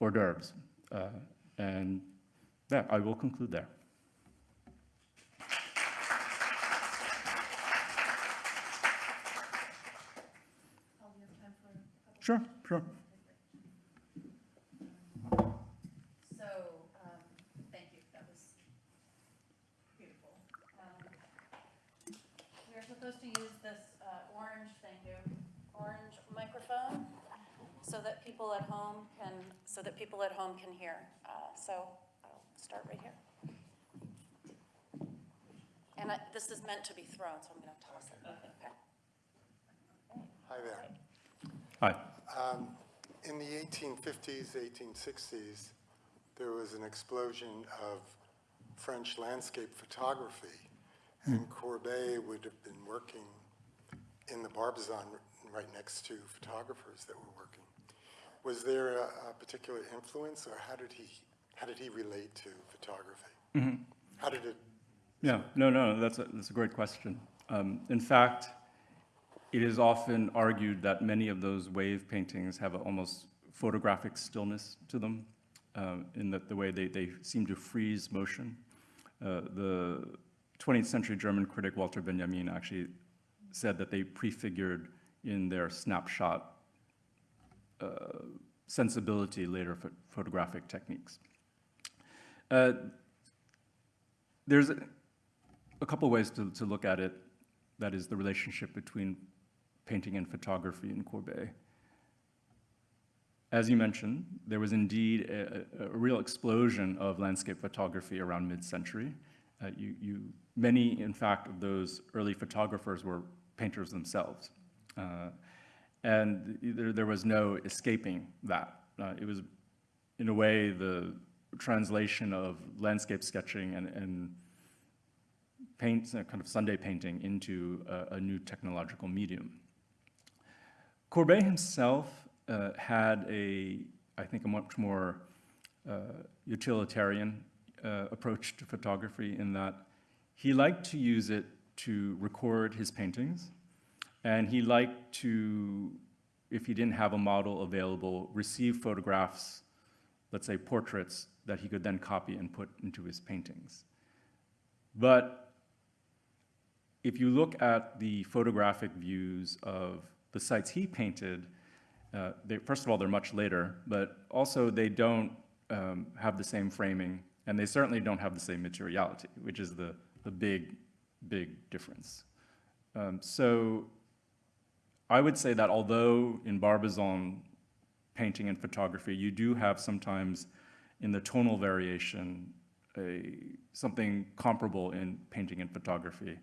hors d'oeuvres. Uh, and yeah, I will conclude there. Sure, sure. So, um, thank you, that was beautiful. Um, supposed to use this uh, orange, thank you, orange microphone so that people at home can, so that people at home can hear. Uh, So I'll start right here. And I- this is meant to be thrown, so I'm going to toss it. Okay. Hi there. Hi. Um, In the 1850s, 1860s, there was an explosion of French landscape photography, and Courbet would have been working in the Barbizon right next to photographers that were working. Was there a a particular influence, or how did he, how did he relate to photography? How did it, Yeah, no, no, that's a, that's a great question. Um, in fact, it is often argued that many of those wave paintings have an almost photographic stillness to them, um, in that the way they, they seem to freeze motion. Uh, the 20th century German critic Walter Benjamin actually said that they prefigured in their snapshot uh, sensibility later pho- photographic techniques. Uh, there's a, couple ways to, to look at it. That is the relationship between painting and photography in Courbet. As you mentioned, there was indeed a, a, a real explosion of landscape photography around mid-century. Uh, you, you, many, in fact, of those early photographers were painters themselves. Uh, and there, there was no escaping that. Uh, it was, in a way, the translation of landscape sketching and, and paint, uh, kind of Sunday painting into a, a new technological medium. Courbet himself uh, had a, I think, a much more uh, utilitarian uh, approach to photography in that he liked to use it to record his paintings, and he liked to, if he didn't have a model available, receive photographs, let's say portraits, that he could then copy and put into his paintings. But if you look at the photographic views of the sites he painted, uh, they, first of all, they're much later, but also they don't um, have the same framing, and they certainly don't have the same materiality, which is the, the big, big difference. Um, so I would say that although in Barbizon painting and photography, you do have sometimes in the tonal variation a, something comparable in painting and photography.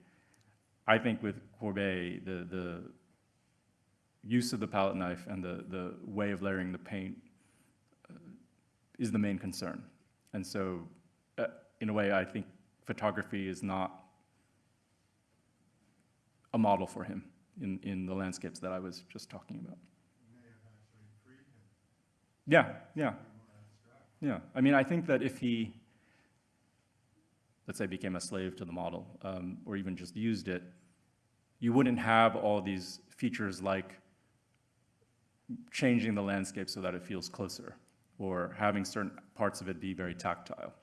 I think with Courbet, the, the use of the palette knife and the, the way of layering the paint uh, is the main concern. And so, uh, in a way, I think photography is not a model for him in, in the landscapes that I was just talking about. Yeah, yeah. Yeah, I mean, I think that if he, let's say, became a slave to the model, um, or even just used it, you wouldn't have all these features like changing the landscape so that it feels closer, or having certain parts of it be very tactile.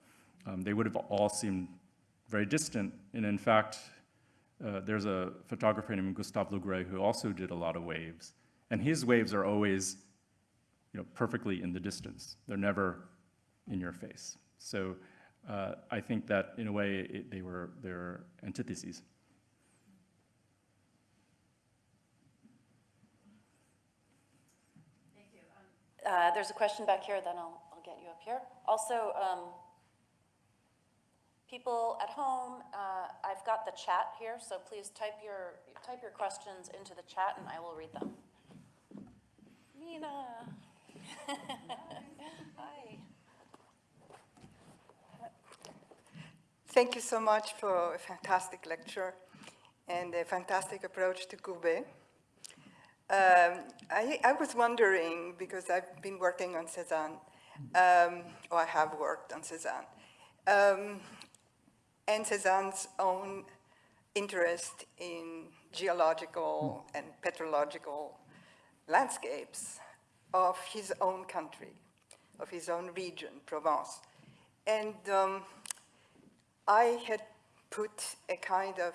Um, they would have all seemed very distant, and in fact, uh, there's a photographer named Gustave Le Gray who also did a lot of waves, and his waves are always you know, perfectly in the distance. They're never in your face. So uh, I think that in a way it, they were they're antitheses. Thank you. Um, Uh, there's a question back here, then I'll, I'll get you up here. Also, um, people at home, uh, I've got the chat here, so please type your, type your questions into the chat and I will read them. Nina. [laughs] Hi. Thank you so much for a fantastic lecture and a fantastic approach to Courbet. Um, I, I was wondering, because I've been working on Cézanne, um, or I have worked on Cézanne, um, and Cézanne's own interest in geological and petrological landscapes of his own country, of his own region, Provence. And um, I had put a kind of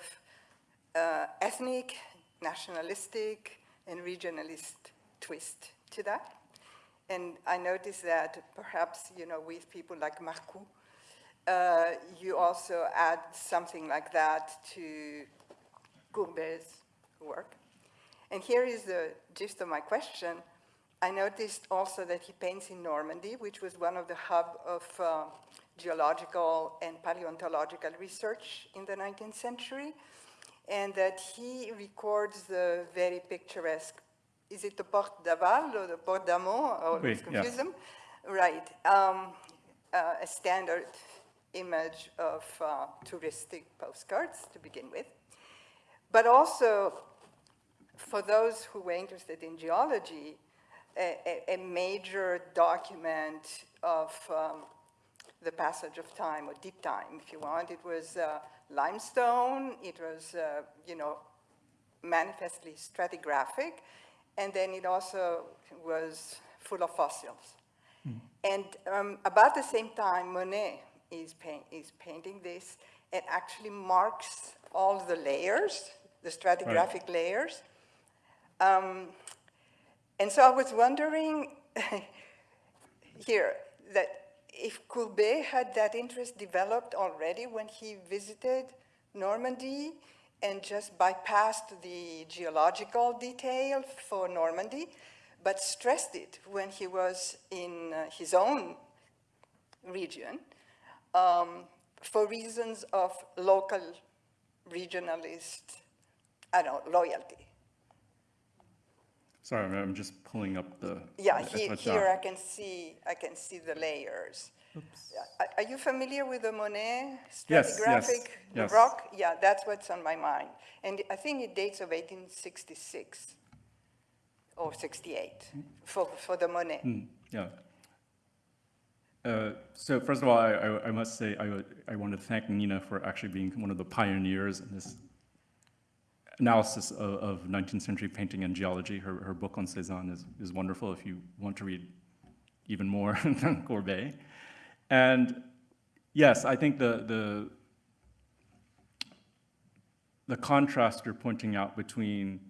uh, ethnic, nationalistic, and regionalist twist to that. And I noticed that perhaps, you know, with people like Marcou, uh, you also add something like that to Courbet's work. And here is the gist of my question. I noticed also that he paints in Normandy, which was one of the hub of uh, geological and paleontological research in the 19th century, and that he records the very picturesque, is it the Porte d'Aval or the Porte d'Amont? I always Oui, yeah. them. Right, um, uh, a standard image of uh, touristic postcards to begin with. But also, for those who were interested in geology, a, a, a major document of um, the passage of time, or deep time, if you want. It was uh, limestone, it was, uh, you know, manifestly stratigraphic, and then it also was full of fossils. And um, about the same time, Monet is, paint, is painting this. And actually marks all the layers, the stratigraphic layers. Um, and so I was wondering [laughs] here that if Courbet had that interest developed already when he visited Normandy and just bypassed the geological detail for Normandy, but stressed it when he was in uh, his own region um, for reasons of local regionalist, I don't know, loyalty. Sorry, I'm- I'm just pulling up the. Yeah, the he, Etretat. here I can see, I can see the layers. Are, are you familiar with the Monet Yes, yes, stratigraphic yes. rock? Yeah, that's what's on my mind. And I think it dates of 1866 or 68 for, for the Monet. Mm, Yeah. Uh, So first of all, I, I- I must say, I, I want to thank Nina for actually being one of the pioneers in this analysis of, of 19th century painting and geology. Her, her book on Cézanne is, is wonderful if you want to read even more [laughs] than Courbet. And yes, I think the, the, the contrast you're pointing out between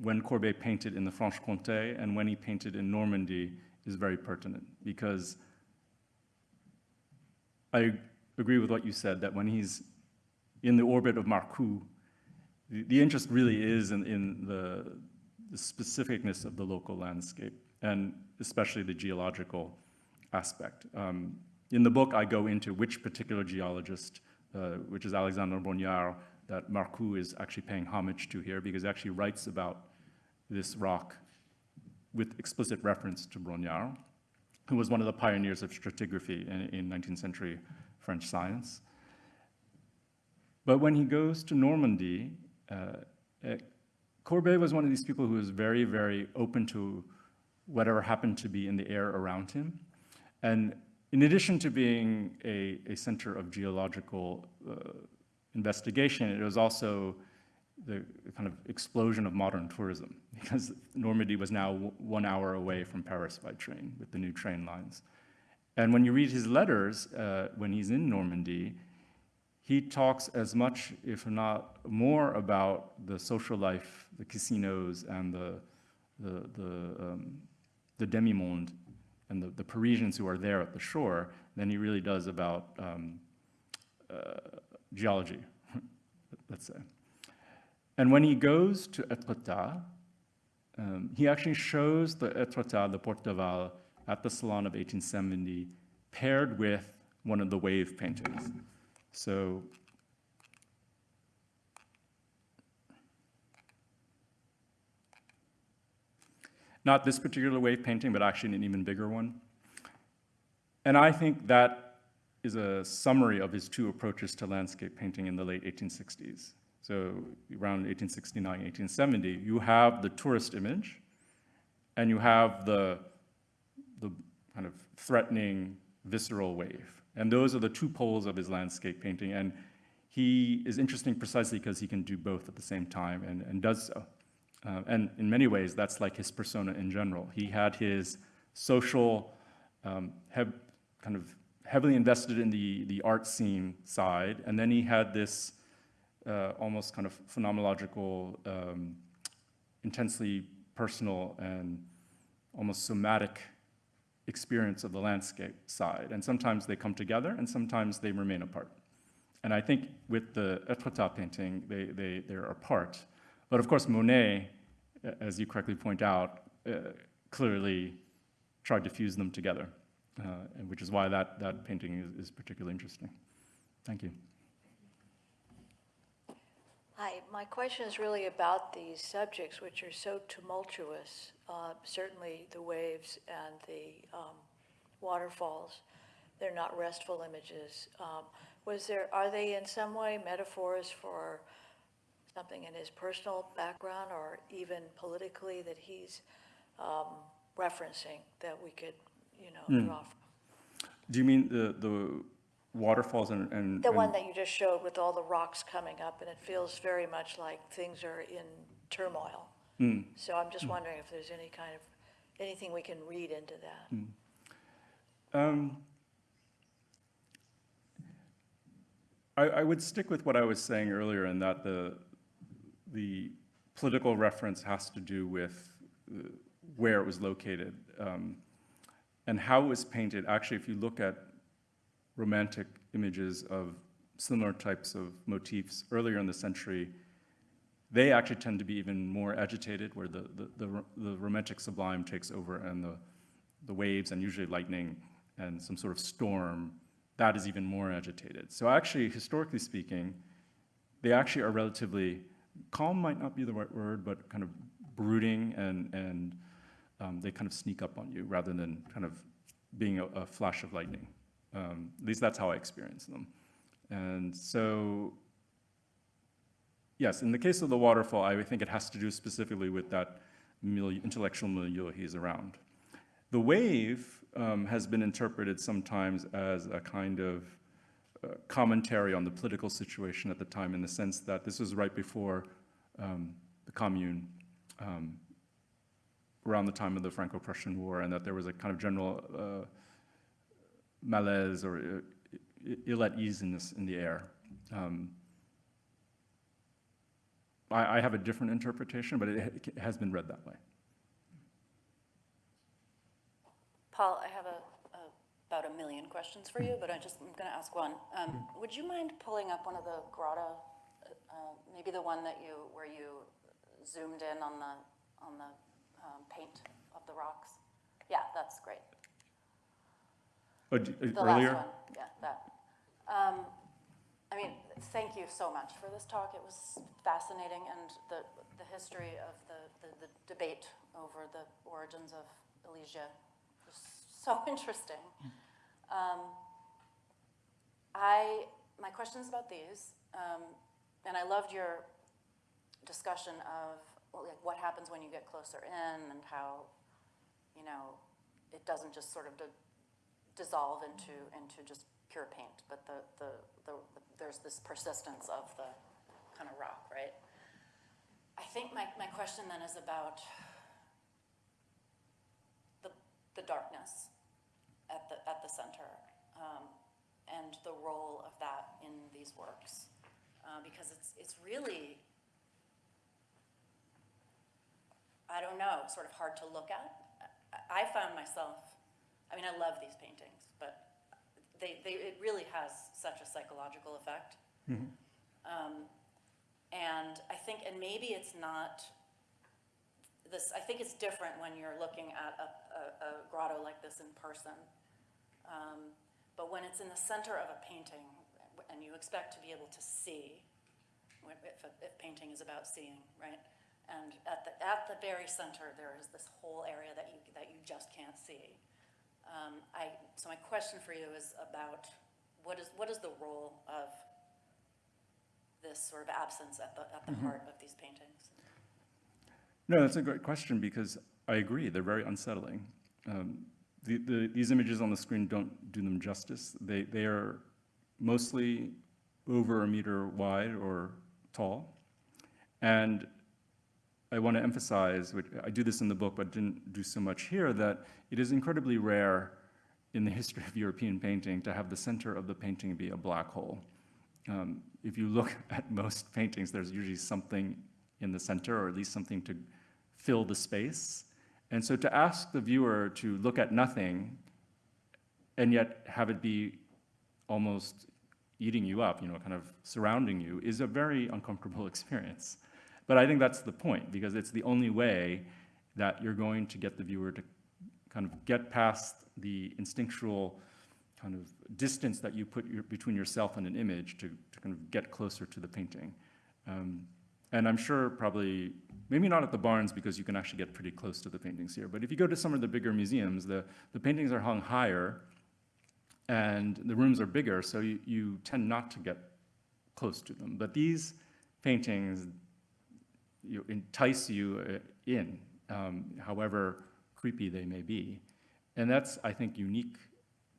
when Courbet painted in the Franche-Comté and when he painted in Normandy is very pertinent because I agree with what you said, that when he's in the orbit of Marcou, the, the interest really is in, in the, the specificness of the local landscape, and especially the geological aspect. Um, in the book, I go into which particular geologist, uh, which is Alexandre Brongniart, that Marcou is actually paying homage to here, because he actually writes about this rock with explicit reference to Brongniart who was one of the pioneers of stratigraphy in, in 19th century French science. But when he goes to Normandy, uh, uh, was one of these people who was very, very open to whatever happened to be in the air around him. And in addition to being a, a center of geological uh, investigation, it was also the kind of explosion of modern tourism [laughs] because Normandy was now one hour away from Paris by train with the new train lines. And when you read his letters, uh, when he's in Normandy, he talks as much, if not more, about the social life, the casinos, and the, the, the um, the demi-monde and the, the Parisians who are there at the shore than he really does about um, uh, geology, [laughs] let's say. And when he goes to Etretat, um, he actually shows the Etretat, the Porte d'Aval, at the Salon of 1870, paired with one of the wave paintings. So not this particular wave painting, but actually an even bigger one. And I think that is a summary of his two approaches to landscape painting in the late 1860s. So around 1869, 1870, you have the tourist image, and you have the, the kind of threatening, visceral wave. And those are the two poles of his landscape painting. And he is interesting precisely because he can do both at the same time and, and does so. Uh, and in many ways, that's like his persona in general. He had his social, um, kind of heavily invested in the, the art scene side, and then he had this uh, almost kind of phenomenological, um, intensely personal and almost somatic experience of the landscape side. And sometimes they come together, and sometimes they remain apart. And I think with the Etretat painting, they, they, they're apart. But of course, Monet, as you correctly point out, uh, clearly tried to fuse them together, uh, and which is why that, that painting is, is particularly interesting. Thank you. Hi, my question is really about these subjects which are so tumultuous, uh, certainly the waves and the um, waterfalls. They're not restful images. Um, Was there, are they in some way metaphors for something in his personal background or even politically that he's um, referencing that we could, you know, draw from? Do you mean the, the waterfalls and, and? The one and- that you just showed with all the rocks coming up, and it feels very much like things are in turmoil. Hmm. So I'm just wondering if there's any kind of, anything we can read into that. Um, I, I would stick with what I was saying earlier in that the, the political reference has to do with uh, where it was located. um, And how it was painted, actually, if you look at romantic images of similar types of motifs earlier in the century, they actually tend to be even more agitated, where the, the, the, the romantic sublime takes over and the, the waves and usually lightning and some sort of storm, that is even more agitated. So actually, historically speaking, they actually are relatively, calm might not be the right word, but kind of brooding and, and um, they kind of sneak up on you rather than kind of being a, a flash of lightning. Um, at least that's how I experience them. And so Yes, in the case of the waterfall, I think it has to do specifically with that milieu, intellectual milieu he's around. The wave um, has been interpreted sometimes as a kind of uh, commentary on the political situation at the time, in the sense that this was right before um, the Commune, um, around the time of the Franco-Prussian War, and that there was a kind of general uh, malaise or uh, ill at ease in, this, in the air. Um, I, I have a different interpretation, but it, it has been read that way. Paul, I have a, a- about a million questions for you, but I just, I'm going to ask one. Um, Would you mind pulling up one of the grotto, uh, maybe the one that you, where you zoomed in on the, on the um, paint of the rocks? Yeah, that's great. Oh, d- uh, The earlier? last one, yeah, that. Um, I mean, thank you so much for this talk. It was fascinating, and the, the history of the, the, the debate over the origins of Alesia was so [laughs] interesting. Um, I, my question's about these, um, and I loved your discussion of well, like, what happens when you get closer in and how, you know, it doesn't just sort of di- dissolve into, into just pure paint, but the, the, the, there's this persistence of the kind of rock, right? I think my, my question then is about the, the darkness at the, at the center, um, and the role of that in these works. Uh, because it's, it's really, I don't know, sort of hard to look at I found myself, I mean, I love these paintings, but they, they, it really has such a psychological effect. Um, And I think, and maybe it's not, this, I think it's different when you're looking at a, a, a grotto like this in person. Um, But when it's in the center of a painting, and you expect to be able to see, if, if painting is about seeing, right? And at the, at the very center, there is this whole area that you, that you just can't see. Um, I, so my question for you is about, what is, what is the role of this sort of absence at the, at the heart of these paintings? No, that's a great question because I agree, they're very unsettling. Um, the, the, these images on the screen don't do them justice. They, they are mostly over a meter wide or tall. And I want to emphasize, which I do this in the book, but didn't do so much here, that it is incredibly rare in the [laughs] history of European painting to have the center of the painting be a black hole. Um, if you look [laughs] at most paintings, there's usually something in the center, or at least something to fill the space. And so to ask the viewer to look at nothing and yet have it be almost eating you up, you know, kind of surrounding you, is a very uncomfortable [laughs] experience. But I think that's the point, because it's the only way that you're going to get the viewer to kind of get past the instinctual kind of distance that you put your, between yourself and an image to, to kind of get closer to the painting. Um, and I'm sure probably, maybe not at the Barnes because you can actually get pretty close to the paintings here, but if you go to some of the bigger museums, the, the paintings are hung higher and the rooms are bigger, so you, you tend not to get close to them. But these paintings you entice you uh, in, um, however creepy they may be. And that's, I think, unique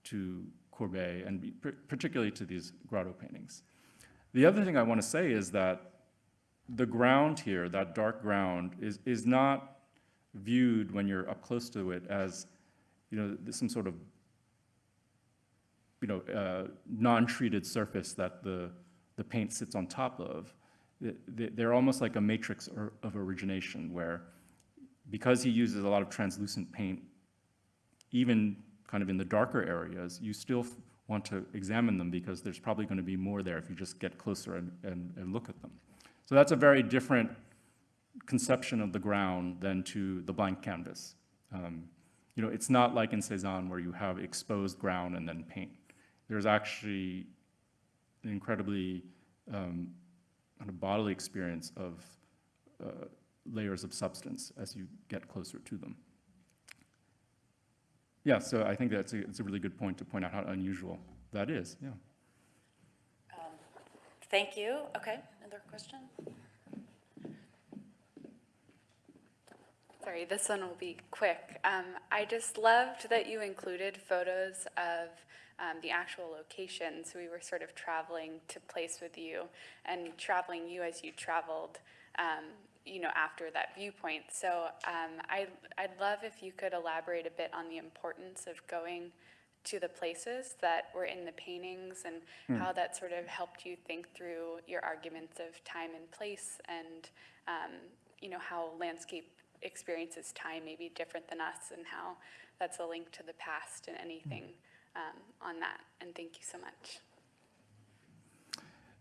to Courbet and particularly to these grotto paintings. The other thing I want to say is that the ground here, that dark ground, is, is not viewed when you're up close to it as, you know, some sort of, you know, uh, non-treated surface that the, the paint sits on top of. Th- th- They're almost like a matrix of origination where, because he uses a lot of translucent paint, even kind of in the darker areas, you still want to examine them because there's probably going to be more there if you just get closer and, and, and look at them. So that's a very different conception of the ground than to the blank canvas. Um, you know, it's not like in Cézanne where you have exposed ground and then paint. There's actually an incredibly um, kind of bodily experience of uh, layers of substance as you get closer to them. Yeah, so I think that's a, it's a really good point to point out how unusual that is, yeah. Um, Thank you. Okay, another question? Sorry, this one will be quick. Um, I just loved that you included photos of um, the actual locations. We were sort of traveling to place with you and traveling you as you traveled, um, you know, after that viewpoint. So um, I, I'd love if you could elaborate a bit on the importance of going to the places that were in the paintings and how that sort of helped you think through your arguments of time and place and, um, you know, how landscape experiences time may be different than us and how that's a link to the past and anything um, on that. And thank you so much.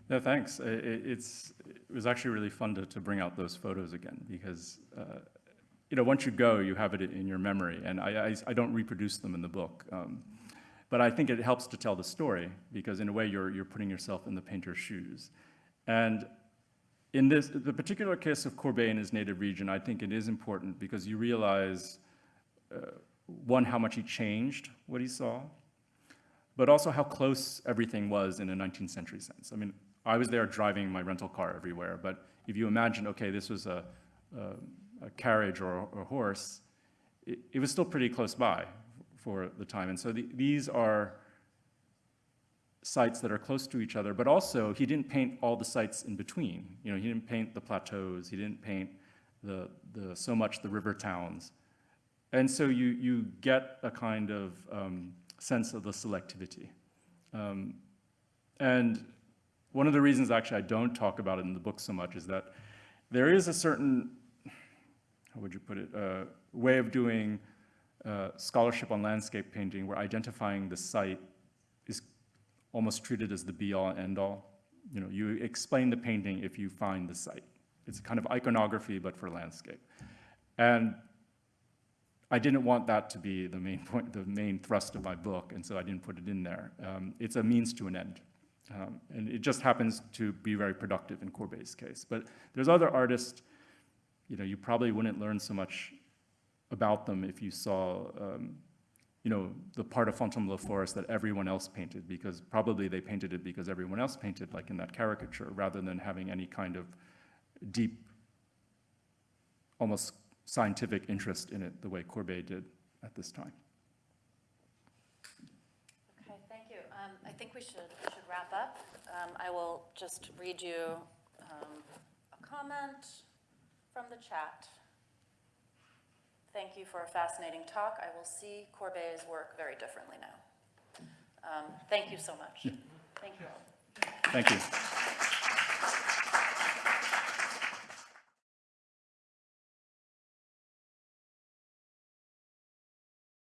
No, thanks. I- i- it's, it was actually really fun to, to bring out those photos again because, uh, you know, once you go, you have it in your memory. And I, I, I don't reproduce them in the book. Um, but I think it helps to tell the story because in a way you're, you're putting yourself in the painter's shoes. And in this, the particular case of Courbet in his native region, I think it is important because you realize, uh, one, how much he changed what he saw, but also how close everything was in a 19th century sense. I mean, I was there driving my rental car everywhere, but if you imagine, okay, this was a, a, a carriage or a, a horse, it, it was still pretty close by for the time. And so the, these are sites that are close to each other, but also he didn't paint all the sites in between. You know, he didn't paint the plateaus, he didn't paint the, the so much the river towns. And so you, you get a kind of um, sense of the selectivity. Um, and one of the reasons actually I don't talk about it in the book so much is that there is a certain, how would you put it, uh, way of doing uh, scholarship on landscape painting, where identifying the site is almost treated as the be-all, end-all. You know, you explain the painting if you find the site. It's kind of iconography, but for landscape. And I didn't want that to be the main point, the main thrust of my book, and so I didn't put it in there. Um, it's a means to an end. Um, and it just happens to be very productive in Courbet's case. But there's other artists, you know, you probably wouldn't learn so much about them if you saw, um, you know, the part of Fontainebleau Forest that everyone else painted, because probably they painted it because everyone else painted, like in that caricature, rather than having any kind of deep, almost scientific interest in it, the way Courbet did at this time. Okay, thank you. Um, I think we should, we should wrap up. Um, I will just read you um, a comment from the chat. Thank you for a fascinating talk. I will see Courbet's work very differently now. Um, Thank you so much. Thank you all. Thank you.